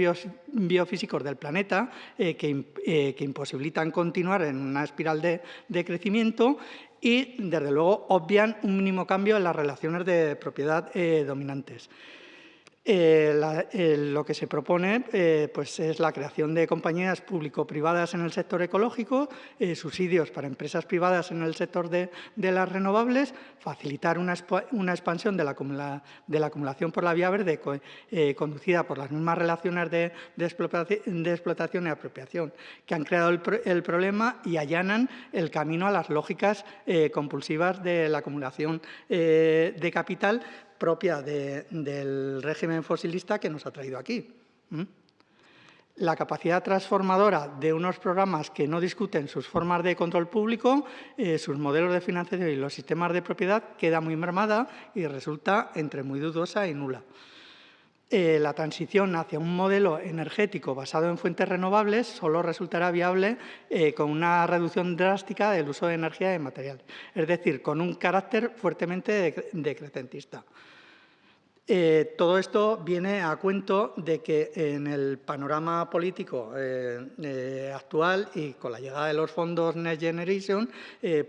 biofísicos del planeta que, imposibilitan continuar en una espiral de crecimiento y, desde luego, obvian un mínimo cambio en las relaciones de propiedad eh, dominantes. Eh, lo que se propone eh, pues es la creación de compañías público-privadas en el sector ecológico, eh, subsidios para empresas privadas en el sector de, las renovables, facilitar una, expansión de la, acumulación por la vía verde conducida por las mismas relaciones de, explotación, y apropiación que han creado el, problema y allanan el camino a las lógicas compulsivas de la acumulación de capital propia del régimen fosilista que nos ha traído aquí. La capacidad transformadora de unos programas que no discuten sus formas de control público, eh, sus modelos de financiación y los sistemas de propiedad queda muy mermada y resulta entre muy dudosa y nula. Eh, la transición hacia un modelo energético basado en fuentes renovables solo resultará viable eh, con una reducción drástica del uso de energía y materiales, es decir, con un carácter fuertemente decrecentista. Eh, todo esto viene a cuento de que en el panorama político actual y con la llegada de los fondos Next Generation,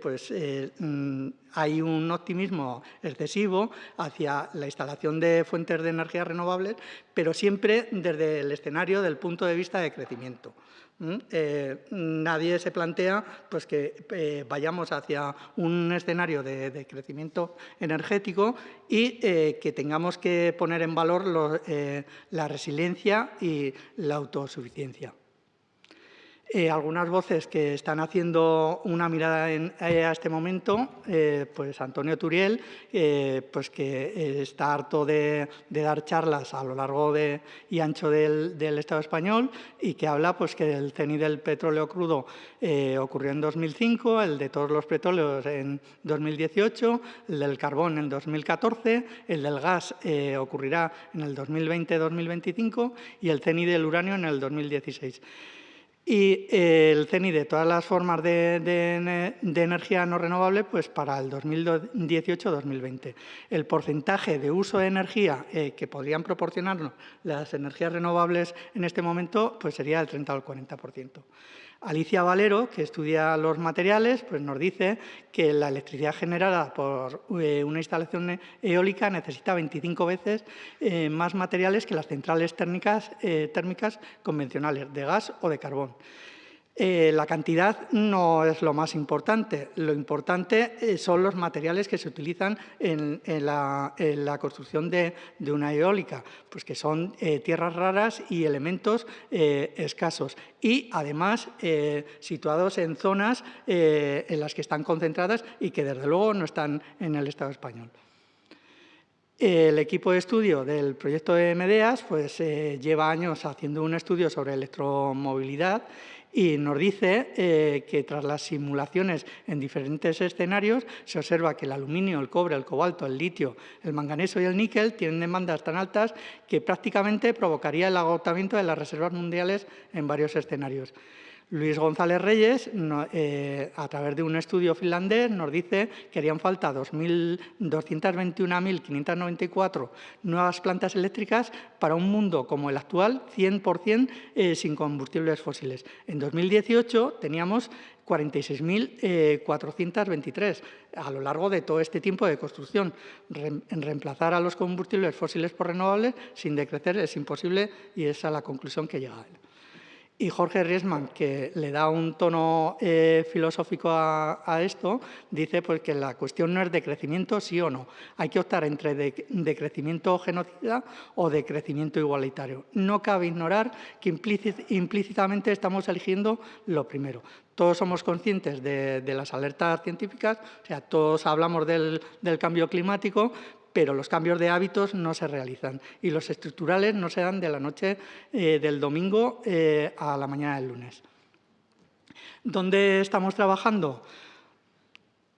pues mm, hay un optimismo excesivo hacia la instalación de fuentes de energía renovables, pero siempre desde el escenario del punto de vista de crecimiento. Eh, nadie se plantea pues, que eh, vayamos hacia un escenario de, crecimiento energético y eh, que tengamos que poner en valor la resiliencia y la autosuficiencia. Eh, algunas voces que están haciendo una mirada eh, a este momento, eh, pues Antonio Turiel, pues que está harto de, dar charlas a lo largo de, y ancho del, Estado español y que habla pues, que el CENI del petróleo crudo ocurrió en 2005, el de todos los petróleos en 2018, el del carbón en 2014, el del gas ocurrirá en el 2020-2025 y el CENI del uranio en el 2016 y el CENI de todas las formas de, energía no renovable pues para el 2018-2020. El porcentaje de uso de energía eh, que podrían proporcionarnos las energías renovables en este momento pues sería del 30 al 40%. Alicia Valero, que estudia los materiales, pues nos dice que la electricidad generada por eh, una instalación eólica necesita 25 veces eh, más materiales que las centrales térmicas, eh, térmicas convencionales, de gas o de carbón. Eh, la cantidad no es lo más importante. Lo importante eh, son los materiales que se utilizan en, la, construcción de, una eólica, pues que son eh, tierras raras y elementos escasos. Y, además, situados en zonas en las que están concentradas y que, desde luego, no están en el Estado español. El equipo de estudio del proyecto de Medeas pues, lleva años haciendo un estudio sobre electromovilidad y nos dice eh, que tras las simulaciones en diferentes escenarios se observa que el aluminio, el cobre, el cobalto, el litio, el manganeso y el níquel tienen demandas tan altas que prácticamente provocaría el agotamiento de las reservas mundiales en varios escenarios. Luis González Reyes, eh, a través de un estudio finlandés, nos dice que harían falta 221.594 nuevas plantas eléctricas para un mundo como el actual, 100% eh, sin combustibles fósiles. En 2018 teníamos 46.423 eh, a lo largo de todo este tiempo de construcción. reemplazar a los combustibles fósiles por renovables sin decrecer es imposible y esa es la conclusión que llega él. Y Jorge Riesman, que le da un tono eh, filosófico a, esto, dice pues, que la cuestión no es de crecimiento sí o no. Hay que optar entre de, crecimiento genocida o de crecimiento igualitario. No cabe ignorar que implícitamente estamos eligiendo lo primero. Todos somos conscientes de, las alertas científicas, o sea, todos hablamos del cambio climático, pero los cambios de hábitos no se realizan y los estructurales no se dan de la noche eh, del domingo eh, a la mañana del lunes. ¿Dónde estamos trabajando?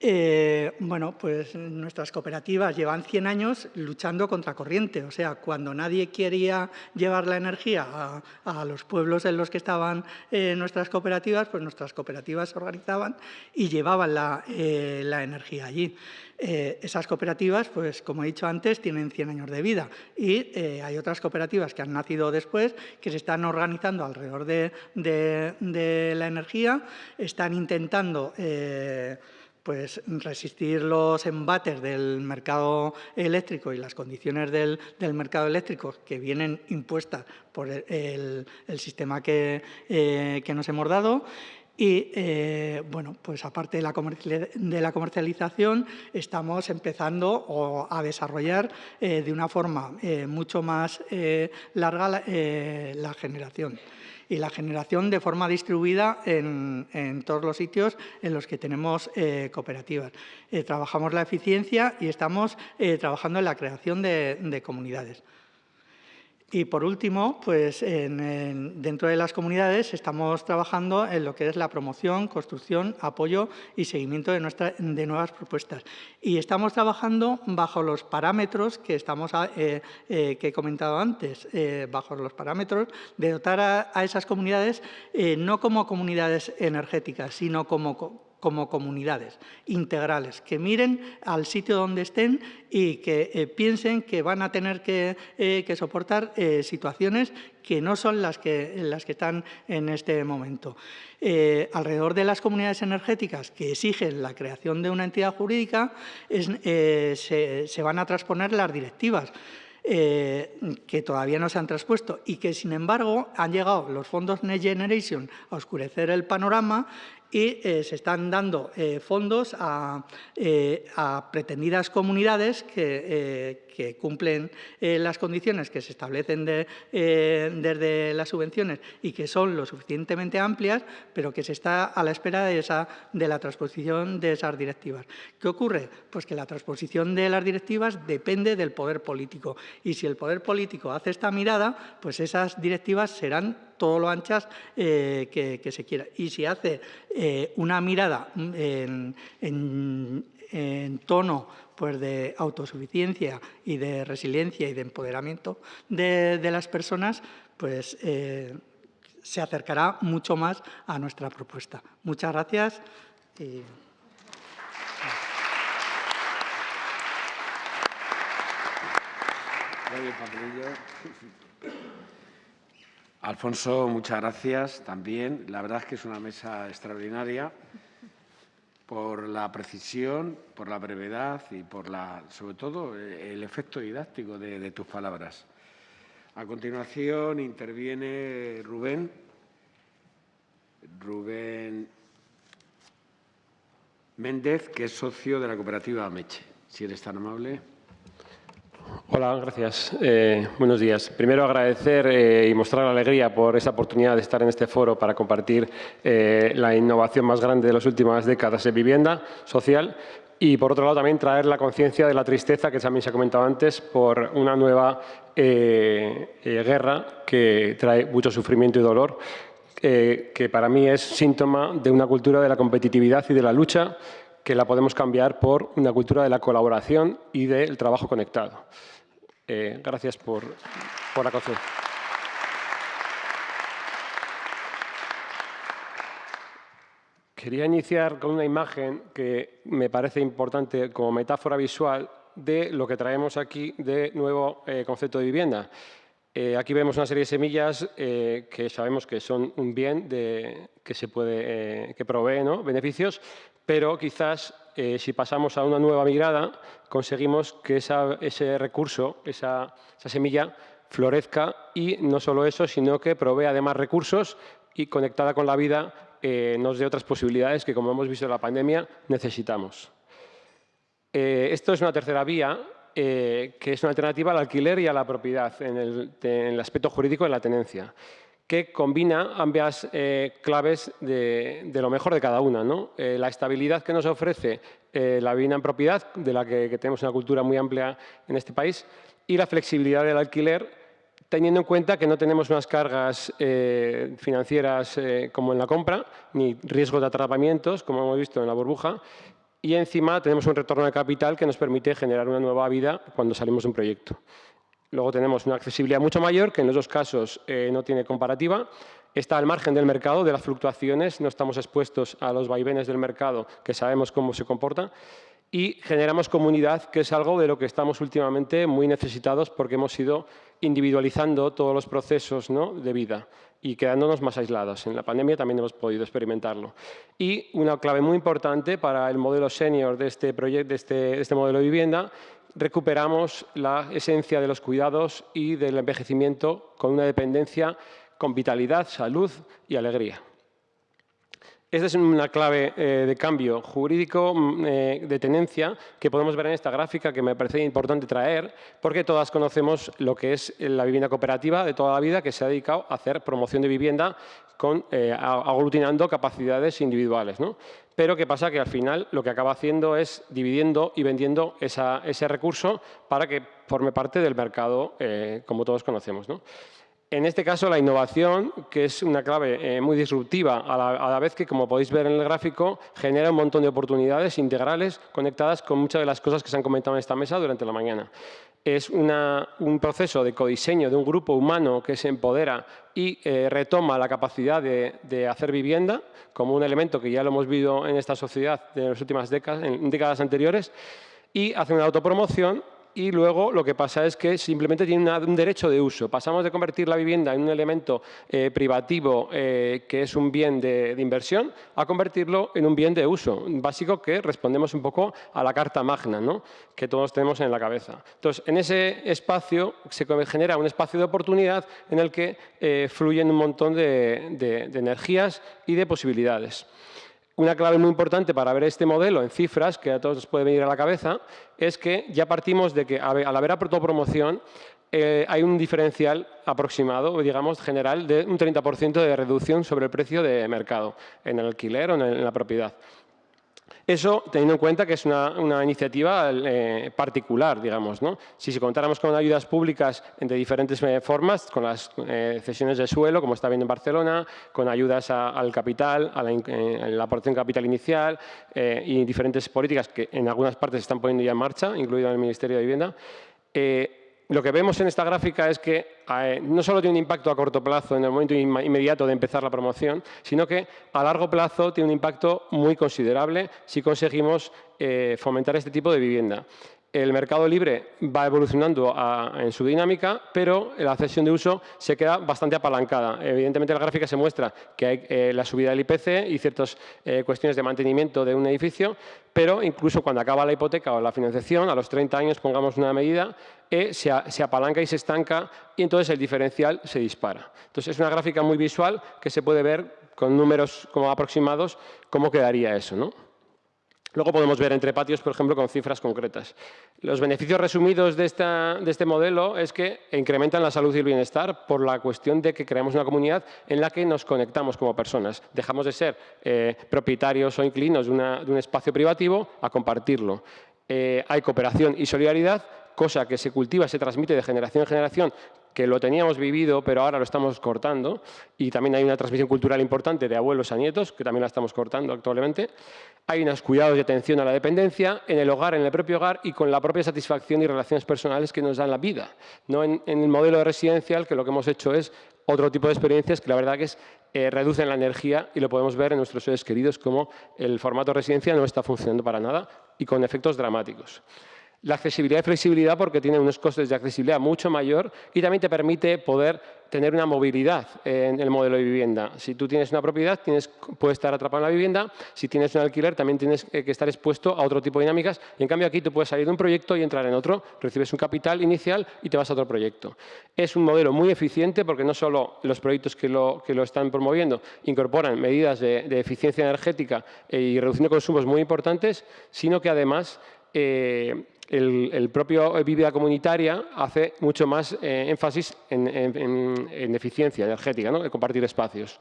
Eh, bueno, pues nuestras cooperativas llevan 100 años luchando contra corriente, o sea, cuando nadie quería llevar la energía a, los pueblos en los que estaban nuestras cooperativas, pues nuestras cooperativas se organizaban y llevaban la energía allí. Eh, esas cooperativas, pues como he dicho antes, tienen 100 años de vida y eh, hay otras cooperativas que han nacido después, que se están organizando alrededor de, la energía, están intentando eh, pues, resistir los embates del mercado eléctrico y las condiciones del, mercado eléctrico que vienen impuestas por el, sistema que, que nos hemos dado. Y, eh, bueno, pues aparte de la, comercialización, estamos empezando a desarrollar eh, de una forma eh, mucho más larga la, generación y la generación de forma distribuida en, todos los sitios en los que tenemos cooperativas. trabajamos la eficiencia y estamos trabajando en la creación de comunidades. Y por último, pues dentro de las comunidades estamos trabajando en lo que es la promoción, construcción, apoyo y seguimiento de, de nuevas propuestas. Y estamos trabajando bajo los parámetros que, estamos, eh, eh, he comentado antes, eh, bajo los parámetros de dotar a, a esas comunidades no como comunidades energéticas, sino como como comunidades integrales, que miren al sitio donde estén y que eh, piensen que van a tener que, eh, soportar eh, situaciones que no son las que, las que están en este momento. alrededor de las comunidades energéticas que exigen la creación de una entidad jurídica, se, van a transponer las directivas. que todavía no se han traspuesto y que, sin embargo, han llegado los fondos Next Generation a oscurecer el panorama y eh, se están dando eh, fondos a, eh, a, pretendidas comunidades que, cumplen las condiciones que se establecen de, desde las subvenciones y que son lo suficientemente amplias, pero que se está a la espera de, esa, de la transposición de esas directivas. ¿Qué ocurre? Pues que la transposición de las directivas depende del poder político y si el poder político hace esta mirada, pues esas directivas serán todo lo anchas eh, que, se quiera. Y si hace eh, una mirada en, tono pues, de autosuficiencia y de resiliencia y de empoderamiento de, las personas, pues eh, se acercará mucho más a nuestra propuesta. Muchas gracias. Alfonso, muchas gracias también. La verdad es que es una mesa extraordinaria por la precisión, por la brevedad y por la, sobre todo el efecto didáctico de, tus palabras. A continuación interviene Rubén. Rubén Méndez, que es socio de la cooperativa Meche. Si eres tan amable. Hola, gracias. Eh, buenos días. Primero agradecer eh, y mostrar la alegría por esa oportunidad de estar en este foro para compartir eh, la innovación más grande de las últimas décadas en vivienda social y, por otro lado, también traer la conciencia de la tristeza, que también se ha comentado antes, por una nueva guerra que trae mucho sufrimiento y dolor, que para mí es síntoma de una cultura de la competitividad y de la lucha que la podemos cambiar por una cultura de la colaboración y del trabajo conectado. Eh, gracias por, la conciencia. Quería iniciar con una imagen que me parece importante como metáfora visual de lo que traemos aquí de nuevo eh, concepto de vivienda. Eh, aquí vemos una serie de semillas que sabemos que son un bien de, que se puede, que provee beneficios, pero quizás eh, si pasamos a una nueva mirada conseguimos que ese recurso, esa, semilla, florezca y no solo eso, sino que provee además recursos y conectada con la vida eh, nos dé otras posibilidades que, como hemos visto en la pandemia, necesitamos. Eh, esto es una tercera vía, que es una alternativa al alquiler y a la propiedad en el, en el aspecto jurídico de la tenencia que combina ambas eh, claves de, lo mejor de cada una. Eh, la estabilidad que nos ofrece eh, la vivienda en propiedad, de la que, tenemos una cultura muy amplia en este país, y la flexibilidad del alquiler, teniendo en cuenta que no tenemos unas cargas financieras como en la compra, ni riesgo de atrapamientos, como hemos visto en la burbuja, y encima tenemos un retorno de capital que nos permite generar una nueva vida cuando salimos de un proyecto. Luego tenemos una accesibilidad mucho mayor, que en los dos casos eh, no tiene comparativa. Está al margen del mercado, de las fluctuaciones, no estamos expuestos a los vaivenes del mercado, que sabemos cómo se comporta. Y generamos comunidad, que es algo de lo que estamos últimamente muy necesitados porque hemos ido individualizando todos los procesos de vida y quedándonos más aislados. En la pandemia también hemos podido experimentarlo. Y una clave muy importante para el modelo senior de este, de este, de este modelo de vivienda recuperamos la esencia de los cuidados y del envejecimiento con una dependencia con vitalidad, salud y alegría. Esta es una clave eh, de cambio jurídico mm, eh, de tenencia que podemos ver en esta gráfica que me parece importante traer porque todas conocemos lo que es la vivienda cooperativa de toda la vida que se ha dedicado a hacer promoción de vivienda eh, aglutinando capacidades individuales. ¿no? Pero ¿qué pasa? Que al final lo que acaba haciendo es dividiendo y vendiendo ese recurso para que forme parte del mercado como todos conocemos. ¿no? En este caso, la innovación, que es una clave eh, muy disruptiva, a la, vez que, como podéis ver en el gráfico, genera un montón de oportunidades integrales conectadas con muchas de las cosas que se han comentado en esta mesa durante la mañana. Es un proceso de codiseño de un grupo humano que se empodera y eh, retoma la capacidad de, hacer vivienda como un elemento que ya lo hemos visto en esta sociedad en las últimas décadas, en décadas anteriores, y hace una autopromoción y luego lo que pasa es que simplemente tiene un derecho de uso. Pasamos de convertir la vivienda en un elemento eh, privativo eh, que es un bien de, inversión a convertirlo en un bien de uso básico que respondemos un poco a la carta magna ¿no? que todos tenemos en la cabeza. Entonces, en ese espacio se genera un espacio de oportunidad en el que eh, fluyen un montón de energías y de posibilidades. Una clave muy importante para ver este modelo en cifras, que a todos nos puede venir a la cabeza, es que ya partimos de que al haber autopromoción eh, hay un diferencial aproximado, digamos, general, de un 30% de reducción sobre el precio de mercado en el alquiler o en la propiedad. Eso teniendo en cuenta que es una, iniciativa eh, particular, digamos. ¿no? Si, si contáramos con ayudas públicas de diferentes eh, formas, con las eh, cesiones de suelo, como está viendo en Barcelona, con ayudas al capital, a la, aportación capital inicial y diferentes políticas que en algunas partes se están poniendo ya en marcha, incluido en el Ministerio de Vivienda, lo que vemos en esta gráfica es que eh, no solo tiene un impacto a corto plazo en el momento inmediato de empezar la promoción, sino que a largo plazo tiene un impacto muy considerable si conseguimos eh, fomentar este tipo de vivienda. El mercado libre va evolucionando en su dinámica, pero la cesión de uso se queda bastante apalancada. Evidentemente, la gráfica se muestra que hay eh, la subida del IPC y ciertas cuestiones de mantenimiento de un edificio, pero incluso cuando acaba la hipoteca o la financiación, a los 30 años pongamos una medida, e se, apalanca y se estanca y entonces el diferencial se dispara. Entonces es una gráfica muy visual que se puede ver con números como aproximados, cómo quedaría eso. ¿no? Luego podemos ver entre patios, por ejemplo, con cifras concretas. Los beneficios resumidos de, este modelo es que incrementan la salud y el bienestar por la cuestión de que creamos una comunidad en la que nos conectamos como personas. Dejamos de ser eh, propietarios o inquilinos de, un espacio privativo a compartirlo. Eh, hay cooperación y solidaridad, cosa que se cultiva, se transmite de generación en generación que lo teníamos vivido, pero ahora lo estamos cortando. Y también hay una transmisión cultural importante de abuelos a nietos, que también la estamos cortando actualmente. Hay unos cuidados y atención a la dependencia en el hogar, en el propio hogar y con la propia satisfacción y relaciones personales que nos dan la vida. No en, el modelo residencial, que lo que hemos hecho es otro tipo de experiencias que la verdad es, eh, reducen la energía y lo podemos ver en nuestros seres queridos como el formato residencia no está funcionando para nada y con efectos dramáticos. La accesibilidad y flexibilidad porque tiene unos costes de accesibilidad mucho mayor y también te permite poder tener una movilidad en el modelo de vivienda. Si tú tienes una propiedad, tienes, puedes estar atrapado en la vivienda. Si tienes un alquiler, también tienes que estar expuesto a otro tipo de dinámicas. Y en cambio aquí tú puedes salir de un proyecto y entrar en otro. Recibes un capital inicial y te vas a otro proyecto. Es un modelo muy eficiente porque no solo los proyectos que lo, que lo están promoviendo incorporan medidas de, eficiencia energética y reduciendo consumos muy importantes, sino que además eh, el, propio Vivida Comunitaria hace mucho más eh, énfasis en, eficiencia energética, ¿no? en compartir espacios.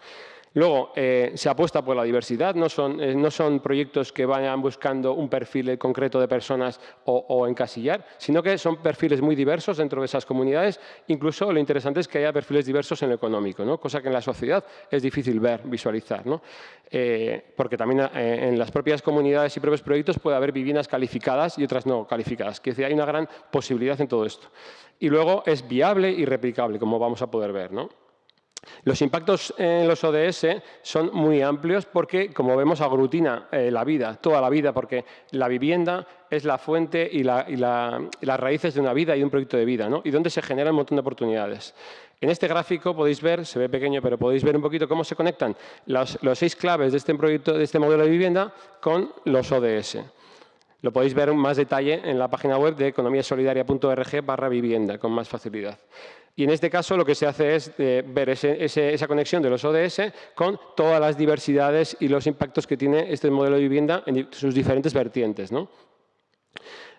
Luego, eh, se apuesta por la diversidad, no son, eh, no son, proyectos que vayan buscando un perfil concreto de personas o, encasillar, sino que son perfiles muy diversos dentro de esas comunidades. Incluso lo interesante es que haya perfiles diversos en lo económico, ¿no? cosa que en la sociedad es difícil ver, visualizar. ¿no? Eh, porque también en las propias comunidades y propios proyectos puede haber viviendas calificadas y otras no calificadas. Que hay una gran posibilidad en todo esto. Y luego es viable y replicable, como vamos a poder ver. ¿no? Los impactos en los ODS son muy amplios porque, como vemos, aglutina eh, la vida, toda la vida, porque la vivienda es la fuente y, las raíces de una vida y de un proyecto de vida, ¿no? y donde se generan un montón de oportunidades. En este gráfico podéis ver, se ve pequeño, pero podéis ver un poquito cómo se conectan los, seis claves de este, proyecto, de este modelo de vivienda con los ODS. Lo podéis ver en más detalle en la página web de economiasolidaria.org barra vivienda, con más facilidad. Y en este caso lo que se hace es eh, ver esa conexión de los ODS con todas las diversidades y los impactos que tiene este modelo de vivienda en sus diferentes vertientes.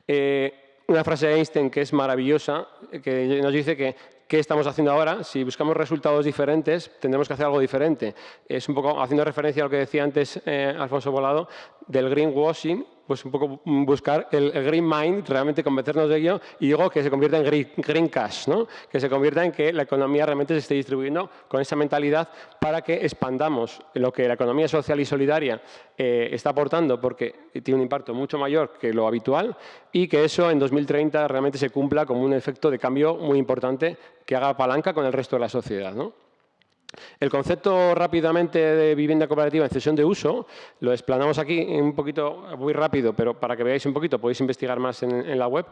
Eh, una frase de Einstein que es maravillosa, que nos dice que ¿qué estamos haciendo ahora? Si buscamos resultados diferentes, tendremos que hacer algo diferente. Es un poco haciendo referencia a lo que decía antes eh, Alfonso Volado del greenwashing, pues un poco buscar el, green mind, realmente convencernos de ello, y digo que se convierta en green, cash, ¿no? que se convierta en que la economía realmente se esté distribuyendo con esa mentalidad para que expandamos lo que la economía social y solidaria eh, está aportando, porque tiene un impacto mucho mayor que lo habitual, y que eso en 2030 realmente se cumpla como un efecto de cambio muy importante que haga palanca con el resto de la sociedad. ¿no? El concepto rápidamente de vivienda cooperativa en cesión de uso lo explanamos aquí un poquito muy rápido, pero para que veáis un poquito podéis investigar más en, la web.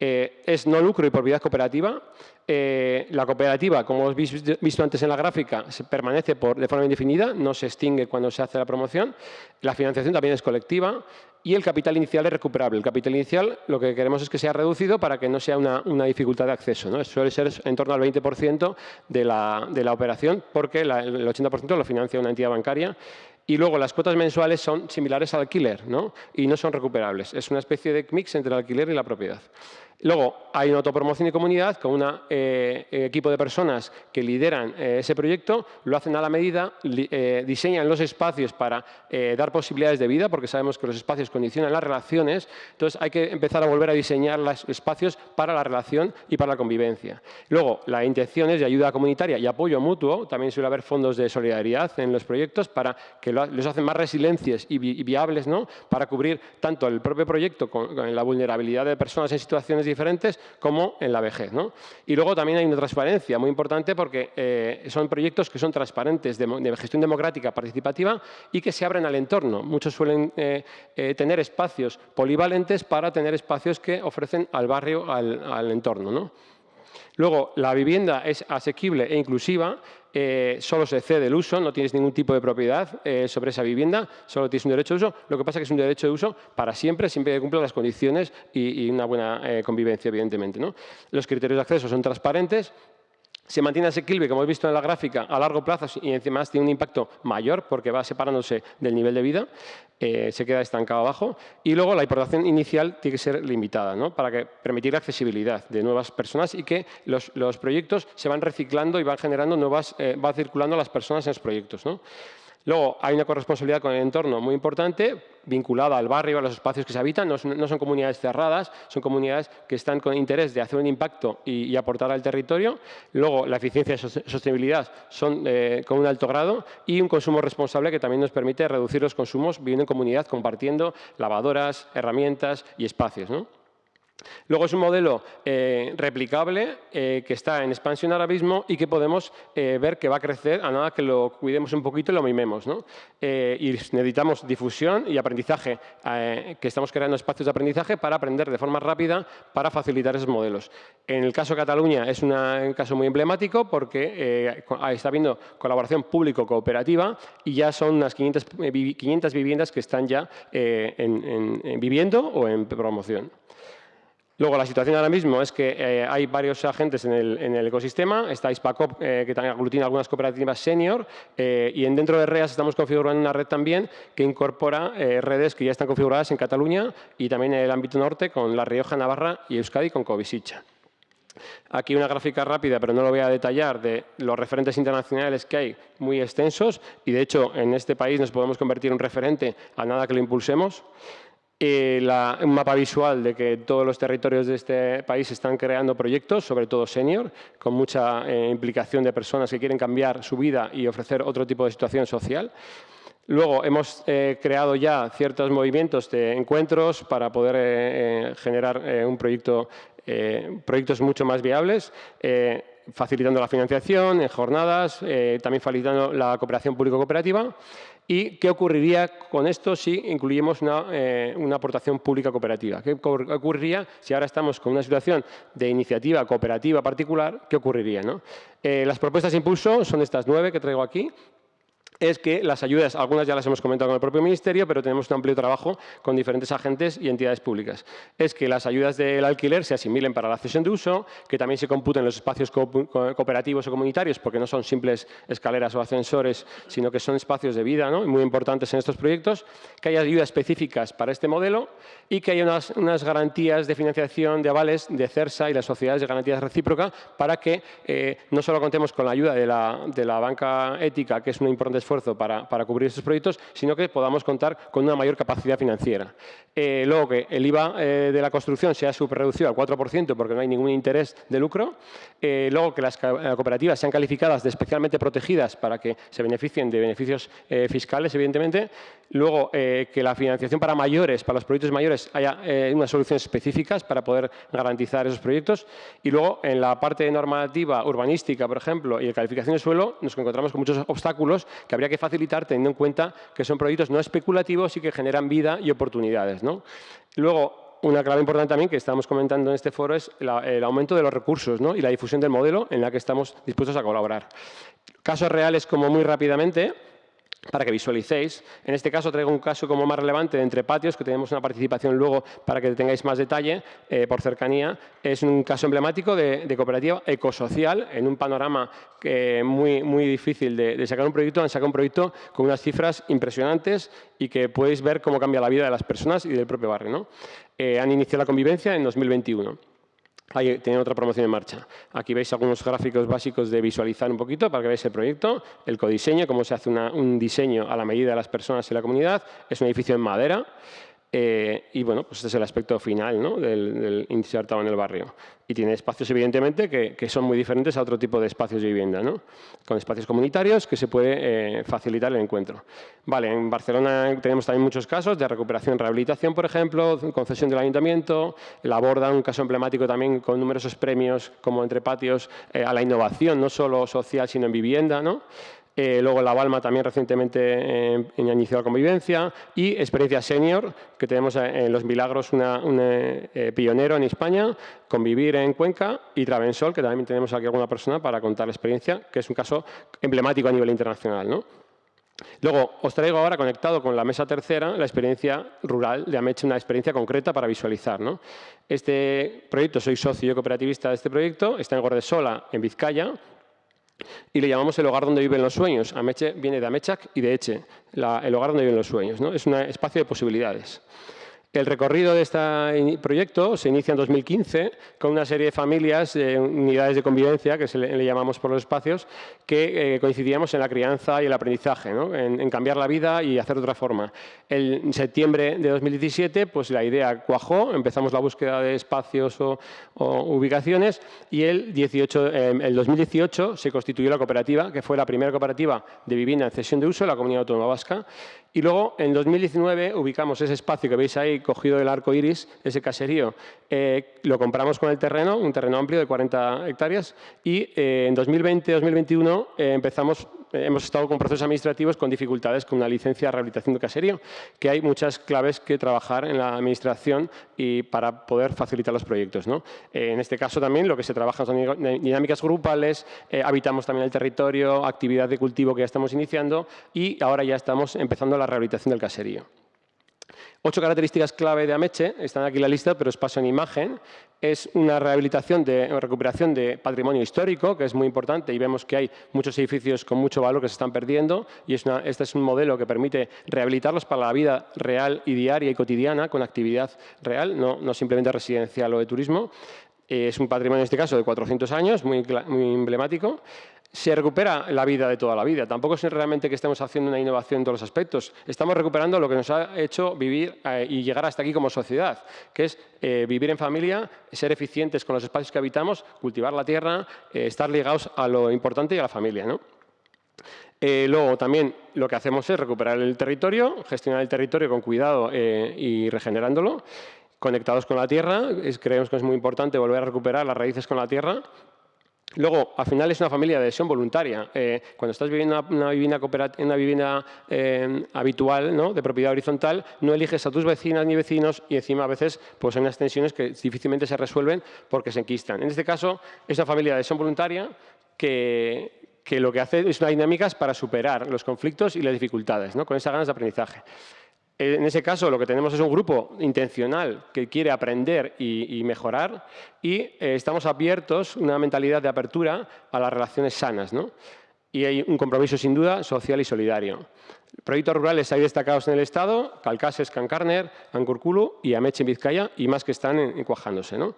Eh, es no lucro y propiedad cooperativa. Eh, la cooperativa, como os visto, antes en la gráfica, se permanece por, de forma indefinida, no se extingue cuando se hace la promoción. La financiación también es colectiva y el capital inicial es recuperable. El capital inicial lo que queremos es que sea reducido para que no sea una, dificultad de acceso. ¿no? Suele ser en torno al 20% de la, de la, operación porque el 80% lo financia una entidad bancaria y luego las cuotas mensuales son similares al alquiler ¿no? y no son recuperables. Es una especie de mix entre el alquiler y la propiedad. Luego, hay una autopromoción y comunidad con un eh, equipo de personas que lideran eh, ese proyecto, lo hacen a la medida, eh, diseñan los espacios para dar posibilidades de vida, porque sabemos que los espacios condicionan las relaciones, entonces hay que empezar a volver a diseñar los espacios para la relación y para la convivencia. Luego, la intención es de ayuda comunitaria y apoyo mutuo, también suele haber fondos de solidaridad en los proyectos para que los hacen más resilientes y, viables, ¿no? para cubrir tanto el propio proyecto con, con la vulnerabilidad de personas en situaciones como en la vejez. ¿no? Y luego también hay una transparencia muy importante porque eh, son proyectos que son transparentes de, gestión democrática participativa y que se abren al entorno. Muchos suelen eh, eh, tener espacios polivalentes para tener espacios que ofrecen al barrio, al, al entorno. ¿no? Luego, la vivienda es asequible e inclusiva, eh, solo se cede el uso, no tienes ningún tipo de propiedad eh, sobre esa vivienda, solo tienes un derecho de uso. Lo que pasa es que es un derecho de uso para siempre, siempre que cumpla las condiciones y, una buena eh, convivencia, evidentemente. Los criterios de acceso son transparentes, se mantiene asequible, como hemos visto en la gráfica, a largo plazo y además tiene un impacto mayor porque va separándose del nivel de vida, eh, se queda estancado abajo. Y luego la importación inicial tiene que ser limitada ¿no? para que permitir la accesibilidad de nuevas personas y que los, proyectos se van reciclando y van generando nuevas, eh, va circulando las personas en los proyectos. ¿no? Luego, hay una corresponsabilidad con el entorno muy importante, vinculada al barrio, a los espacios que se habitan. No son, comunidades cerradas, son comunidades que están con interés de hacer un impacto y, aportar al territorio. Luego, la eficiencia y sostenibilidad son eh, con un alto grado y un consumo responsable que también nos permite reducir los consumos viviendo en comunidad, compartiendo lavadoras, herramientas y espacios. Luego es un modelo eh, replicable eh, que está en expansión ahora mismo y que podemos eh, ver que va a crecer a nada que lo cuidemos un poquito y lo mimemos. y necesitamos difusión y aprendizaje, que estamos creando espacios de aprendizaje para aprender de forma rápida para facilitar esos modelos. En el caso de Cataluña es un caso muy emblemático porque está habiendo colaboración público-cooperativa y ya son unas 500, 500, viviendas que están ya viviendo o en promoción. Luego, la situación ahora mismo es que eh, hay varios agentes en el, ecosistema. Está Ispacop, eh, que también aglutina algunas cooperativas senior, eh, y en dentro de REAS estamos configurando una red también que incorpora redes que ya están configuradas en Cataluña y también en el ámbito norte con La Rioja, Navarra y Euskadi con Covisicha. Aquí una gráfica rápida, pero no lo voy a detallar, de los referentes internacionales que hay muy extensos y, de hecho, en este país nos podemos convertir en un referente a nada que lo impulsemos. Eh, un mapa visual de que todos los territorios de este país están creando proyectos, sobre todo senior, con mucha eh, implicación de personas que quieren cambiar su vida y ofrecer otro tipo de situación social. Luego hemos eh, creado ya ciertos movimientos de encuentros para poder generar un proyecto, proyectos mucho más viables facilitando la financiación en jornadas, también facilitando la cooperación público-cooperativa ¿Y qué ocurriría con esto si incluimos eh, una, aportación pública cooperativa? ¿Qué ocurriría si ahora estamos con una situación de iniciativa cooperativa particular? ¿Qué ocurriría? Eh, las propuestas de impulso son estas nueve que traigo aquí es que las ayudas, algunas ya las hemos comentado con el propio Ministerio, pero tenemos un amplio trabajo con diferentes agentes y entidades públicas. Es que las ayudas del alquiler se asimilen para la cesión de uso, que también se computen los espacios cooperativos o comunitarios, porque no son simples escaleras o ascensores, sino que son espacios de vida muy importantes en estos proyectos, que haya ayudas específicas para este modelo y que haya unas, garantías de financiación de avales de CERSA y las sociedades de garantías recíproca para que eh, no solo contemos con la ayuda de la, de la banca ética, que es una importante esfuerzo para, para, cubrir estos proyectos, sino que podamos contar con una mayor capacidad financiera. Eh, luego, que el IVA eh, de la construcción sea súper reducido al 4% porque no hay ningún interés de lucro. Eh, luego, que las cooperativas sean calificadas de especialmente protegidas para que se beneficien de beneficios fiscales, evidentemente. Luego, que la financiación para mayores, para los proyectos mayores, haya unas soluciones específicas para poder garantizar esos proyectos. Y luego, en la parte normativa urbanística, por ejemplo, y de calificación de suelo, nos encontramos con muchos obstáculos que habría que facilitar teniendo en cuenta que son proyectos no especulativos y que generan vida y oportunidades. Luego, una clave importante también que estamos comentando en este foro es el aumento de los recursos y la difusión del modelo en la que estamos dispuestos a colaborar. Casos reales como muy rápidamente, para que visualicéis. En este caso traigo un caso como más relevante de entre patios, que tenemos una participación luego para que tengáis más detalle eh, por cercanía. Es un caso emblemático de, cooperativa ecosocial en un panorama muy, muy difícil de, sacar un proyecto. Han sacado un proyecto con unas cifras impresionantes y que podéis ver cómo cambia la vida de las personas y del propio barrio. Eh, han iniciado la convivencia en 2021. Ahí tienen otra promoción en marcha. Aquí veis algunos gráficos básicos de visualizar un poquito para que veáis el proyecto, el codiseño, cómo se hace un diseño a la medida de las personas y la comunidad. Es un edificio en madera. Eh, y bueno, pues este es el aspecto final ¿no? del, del insertado en el barrio. Y tiene espacios, evidentemente, que, son muy diferentes a otro tipo de espacios de vivienda, ¿no? con espacios comunitarios que se puede eh, facilitar el encuentro. Vale, en Barcelona tenemos también muchos casos de recuperación rehabilitación, por ejemplo, concesión del ayuntamiento, la Borda, un caso emblemático también con numerosos premios como entre patios eh, a la innovación, no solo social, sino en vivienda. ¿no? Eh, luego La Balma también recientemente eh, iniciado la convivencia y Experiencia Senior, que tenemos en Los Milagros un eh, pionero en España, Convivir en Cuenca y Travensol, que también tenemos aquí alguna persona para contar la experiencia, que es un caso emblemático a nivel internacional. ¿no? Luego, os traigo ahora, conectado con la mesa tercera, la experiencia rural de Ameche, una experiencia concreta para visualizar. Este proyecto, soy socio cooperativista de este proyecto, está en Gordesola, en Vizcaya, y le llamamos el hogar donde viven los sueños. Ameche viene de Amechak y de Eche, el hogar donde viven los sueños. ¿no? Es un espacio de posibilidades. El recorrido de este proyecto se inicia en 2015 con una serie de familias, unidades de convivencia, que se le, llamamos por los espacios, que eh, coincidíamos en la crianza y el aprendizaje, en, cambiar la vida y hacer de otra forma. en septiembre de 2017 pues la idea cuajó, empezamos la búsqueda de espacios o, ubicaciones y el, 18, em, el 2018 se constituyó la cooperativa, que fue la primera cooperativa de vivienda en cesión de uso de la Comunidad Autónoma Vasca y luego, en 2019, ubicamos ese espacio que veis ahí, cogido del arco iris, ese caserío. Eh, lo compramos con el terreno, un terreno amplio de 40 hectáreas, y eh, en 2020-2021 eh, empezamos hemos estado con procesos administrativos con dificultades con una licencia de rehabilitación de caserío, que hay muchas claves que trabajar en la administración y para poder facilitar los proyectos. ¿no? Eh, en este caso también lo que se trabaja son dinámicas grupales, eh, habitamos también el territorio, actividad de cultivo que ya estamos iniciando y ahora ya estamos empezando la rehabilitación del caserío. Ocho características clave de Ameche, están aquí en la lista, pero os paso en imagen. Es una rehabilitación, de, recuperación de patrimonio histórico, que es muy importante, y vemos que hay muchos edificios con mucho valor que se están perdiendo, y este es un modelo que permite rehabilitarlos para la vida real y diaria y cotidiana, con actividad real, no, no simplemente residencial o de turismo. Es un patrimonio, en este caso, de 400 años, muy, muy emblemático se recupera la vida de toda la vida. Tampoco es realmente que estemos haciendo una innovación en todos los aspectos. Estamos recuperando lo que nos ha hecho vivir eh, y llegar hasta aquí como sociedad, que es eh, vivir en familia, ser eficientes con los espacios que habitamos, cultivar la tierra, eh, estar ligados a lo importante y a la familia. luego también lo que hacemos es recuperar el territorio, gestionar el territorio con cuidado y regenerándolo, conectados con la tierra. creemos que es muy importante volver a recuperar las raíces con la tierra Luego, al final es una familia de adhesión voluntaria. Eh, cuando estás viviendo una, una vivienda, eh, habitual, ¿no? de propiedad horizontal, no eliges a tus vecinas ni vecinos y encima a veces pues, hay unas tensiones que difícilmente se resuelven porque se enquistan. En este caso, es una familia de adhesión voluntaria que, que lo que hace es una dinámicas para superar los conflictos y las dificultades, ¿no? con esas ganas de aprendizaje. En ese caso, lo que tenemos es un grupo intencional que quiere aprender y, mejorar y eh, estamos abiertos, una mentalidad de apertura a las relaciones sanas. ¿no? Y hay un compromiso, sin duda, social y solidario. Proyectos rurales hay destacados en el Estado, Calcases, Cancarner, Ancurculu y Ameche en Vizcaya, y más que están encuajándose. ¿no?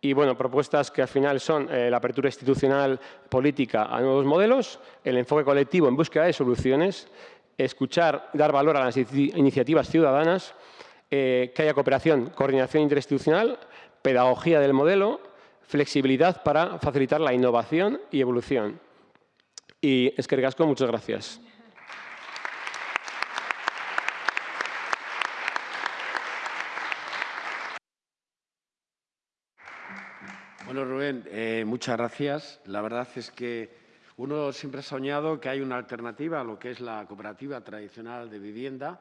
Y bueno, propuestas que al final son eh, la apertura institucional política a nuevos modelos, el enfoque colectivo en búsqueda de soluciones escuchar, dar valor a las iniciativas ciudadanas, eh, que haya cooperación, coordinación interinstitucional, pedagogía del modelo, flexibilidad para facilitar la innovación y evolución. Y es muchas gracias. Bueno, Rubén, eh, muchas gracias. La verdad es que uno siempre ha soñado que hay una alternativa a lo que es la cooperativa tradicional de vivienda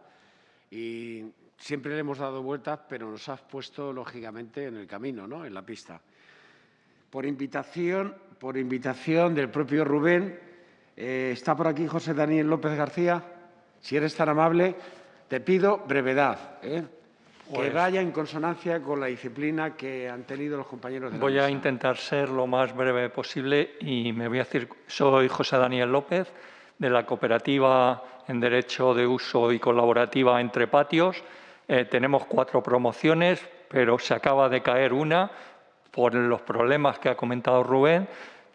y siempre le hemos dado vueltas, pero nos has puesto, lógicamente, en el camino, ¿no? en la pista. Por invitación, por invitación del propio Rubén, eh, está por aquí José Daniel López García. Si eres tan amable, te pido brevedad. ¿eh? Que pues vaya en consonancia con la disciplina que han tenido los compañeros de Voy a intentar ser lo más breve posible y me voy a decir, soy José Daniel López, de la cooperativa en Derecho de Uso y Colaborativa Entre Patios. Eh, tenemos cuatro promociones, pero se acaba de caer una por los problemas que ha comentado Rubén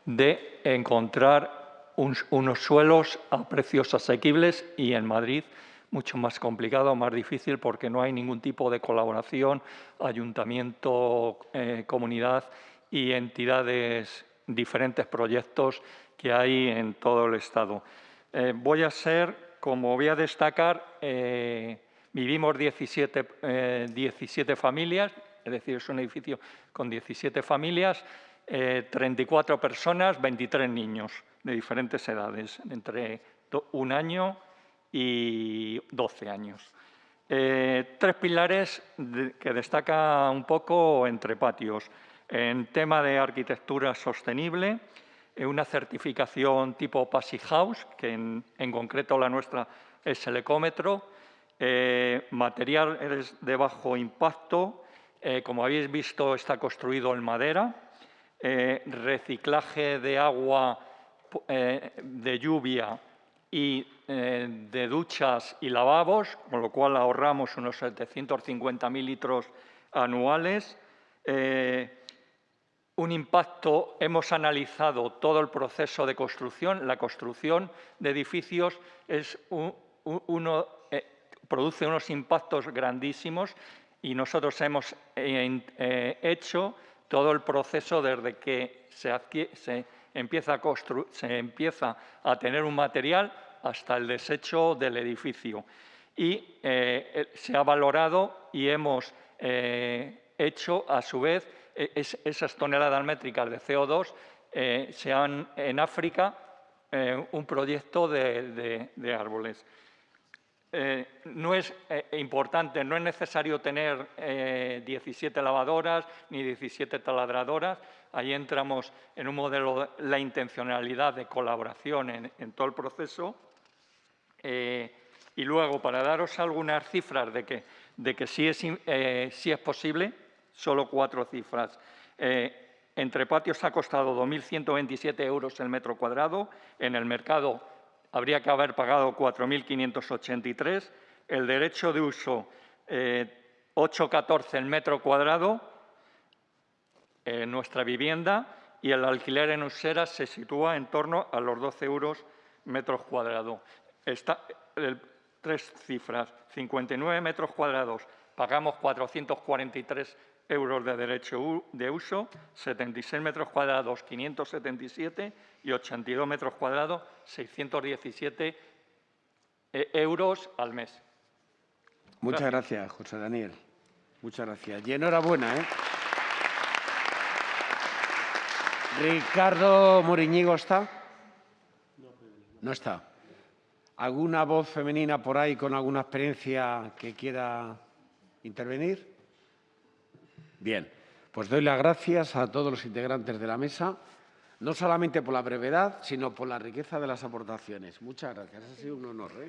de encontrar unos suelos a precios asequibles y en Madrid mucho más complicado, más difícil, porque no hay ningún tipo de colaboración, ayuntamiento, eh, comunidad y entidades, diferentes proyectos que hay en todo el Estado. Eh, voy a ser, como voy a destacar, eh, vivimos 17, 17 familias, es decir, es un edificio con 17 familias, 34 personas, 23 niños de diferentes edades, entre un año y 12 años. Eh, tres pilares que destaca un poco entre patios. En tema de arquitectura sostenible, eh, una certificación tipo Passy House, que en, concreto la nuestra es el ecómetro, eh, materiales de bajo impacto, como habéis visto está construido en madera, reciclaje de agua eh, de lluvia y eh, de duchas y lavabos, con lo cual ahorramos unos 750.000 litros anuales. Eh, un impacto, hemos analizado todo el proceso de construcción. La construcción de edificios uno, produce unos impactos grandísimos y nosotros hemos hecho todo el proceso desde que se empieza a, se empieza a tener un material hasta el desecho del edificio. Y eh, eh, se ha valorado y hemos eh, hecho, a su vez, e, esas toneladas métricas de CO2 se han, en África, un proyecto de, de árboles. no es importante, no es necesario tener 17 lavadoras ni 17 taladradoras, Ahí entramos en un modelo, de la intencionalidad de colaboración en, todo el proceso. Eh, y luego, para daros algunas cifras de que, que sí, es, eh, es posible, solo cuatro cifras. Eh, entre patios ha costado 2.127 euros el metro cuadrado. En el mercado habría que haber pagado 4.583. El derecho de uso, 8,14 el metro cuadrado en nuestra vivienda y el alquiler en Usera se sitúa en torno a los 12 euros metros cuadrados. Está, tres cifras, 59 metros cuadrados, pagamos 443 euros de derecho de uso, 76 metros cuadrados, 577 y 82 metros cuadrados, 617 e, euros al mes. Muchas gracias, gracias José Daniel. Muchas gracias. Y enhorabuena, ¿eh? Ricardo Moriñigo está. No está. ¿Alguna voz femenina por ahí con alguna experiencia que quiera intervenir? Bien, pues doy las gracias a todos los integrantes de la mesa, no solamente por la brevedad, sino por la riqueza de las aportaciones. Muchas gracias, ha sido un honor. ¿eh?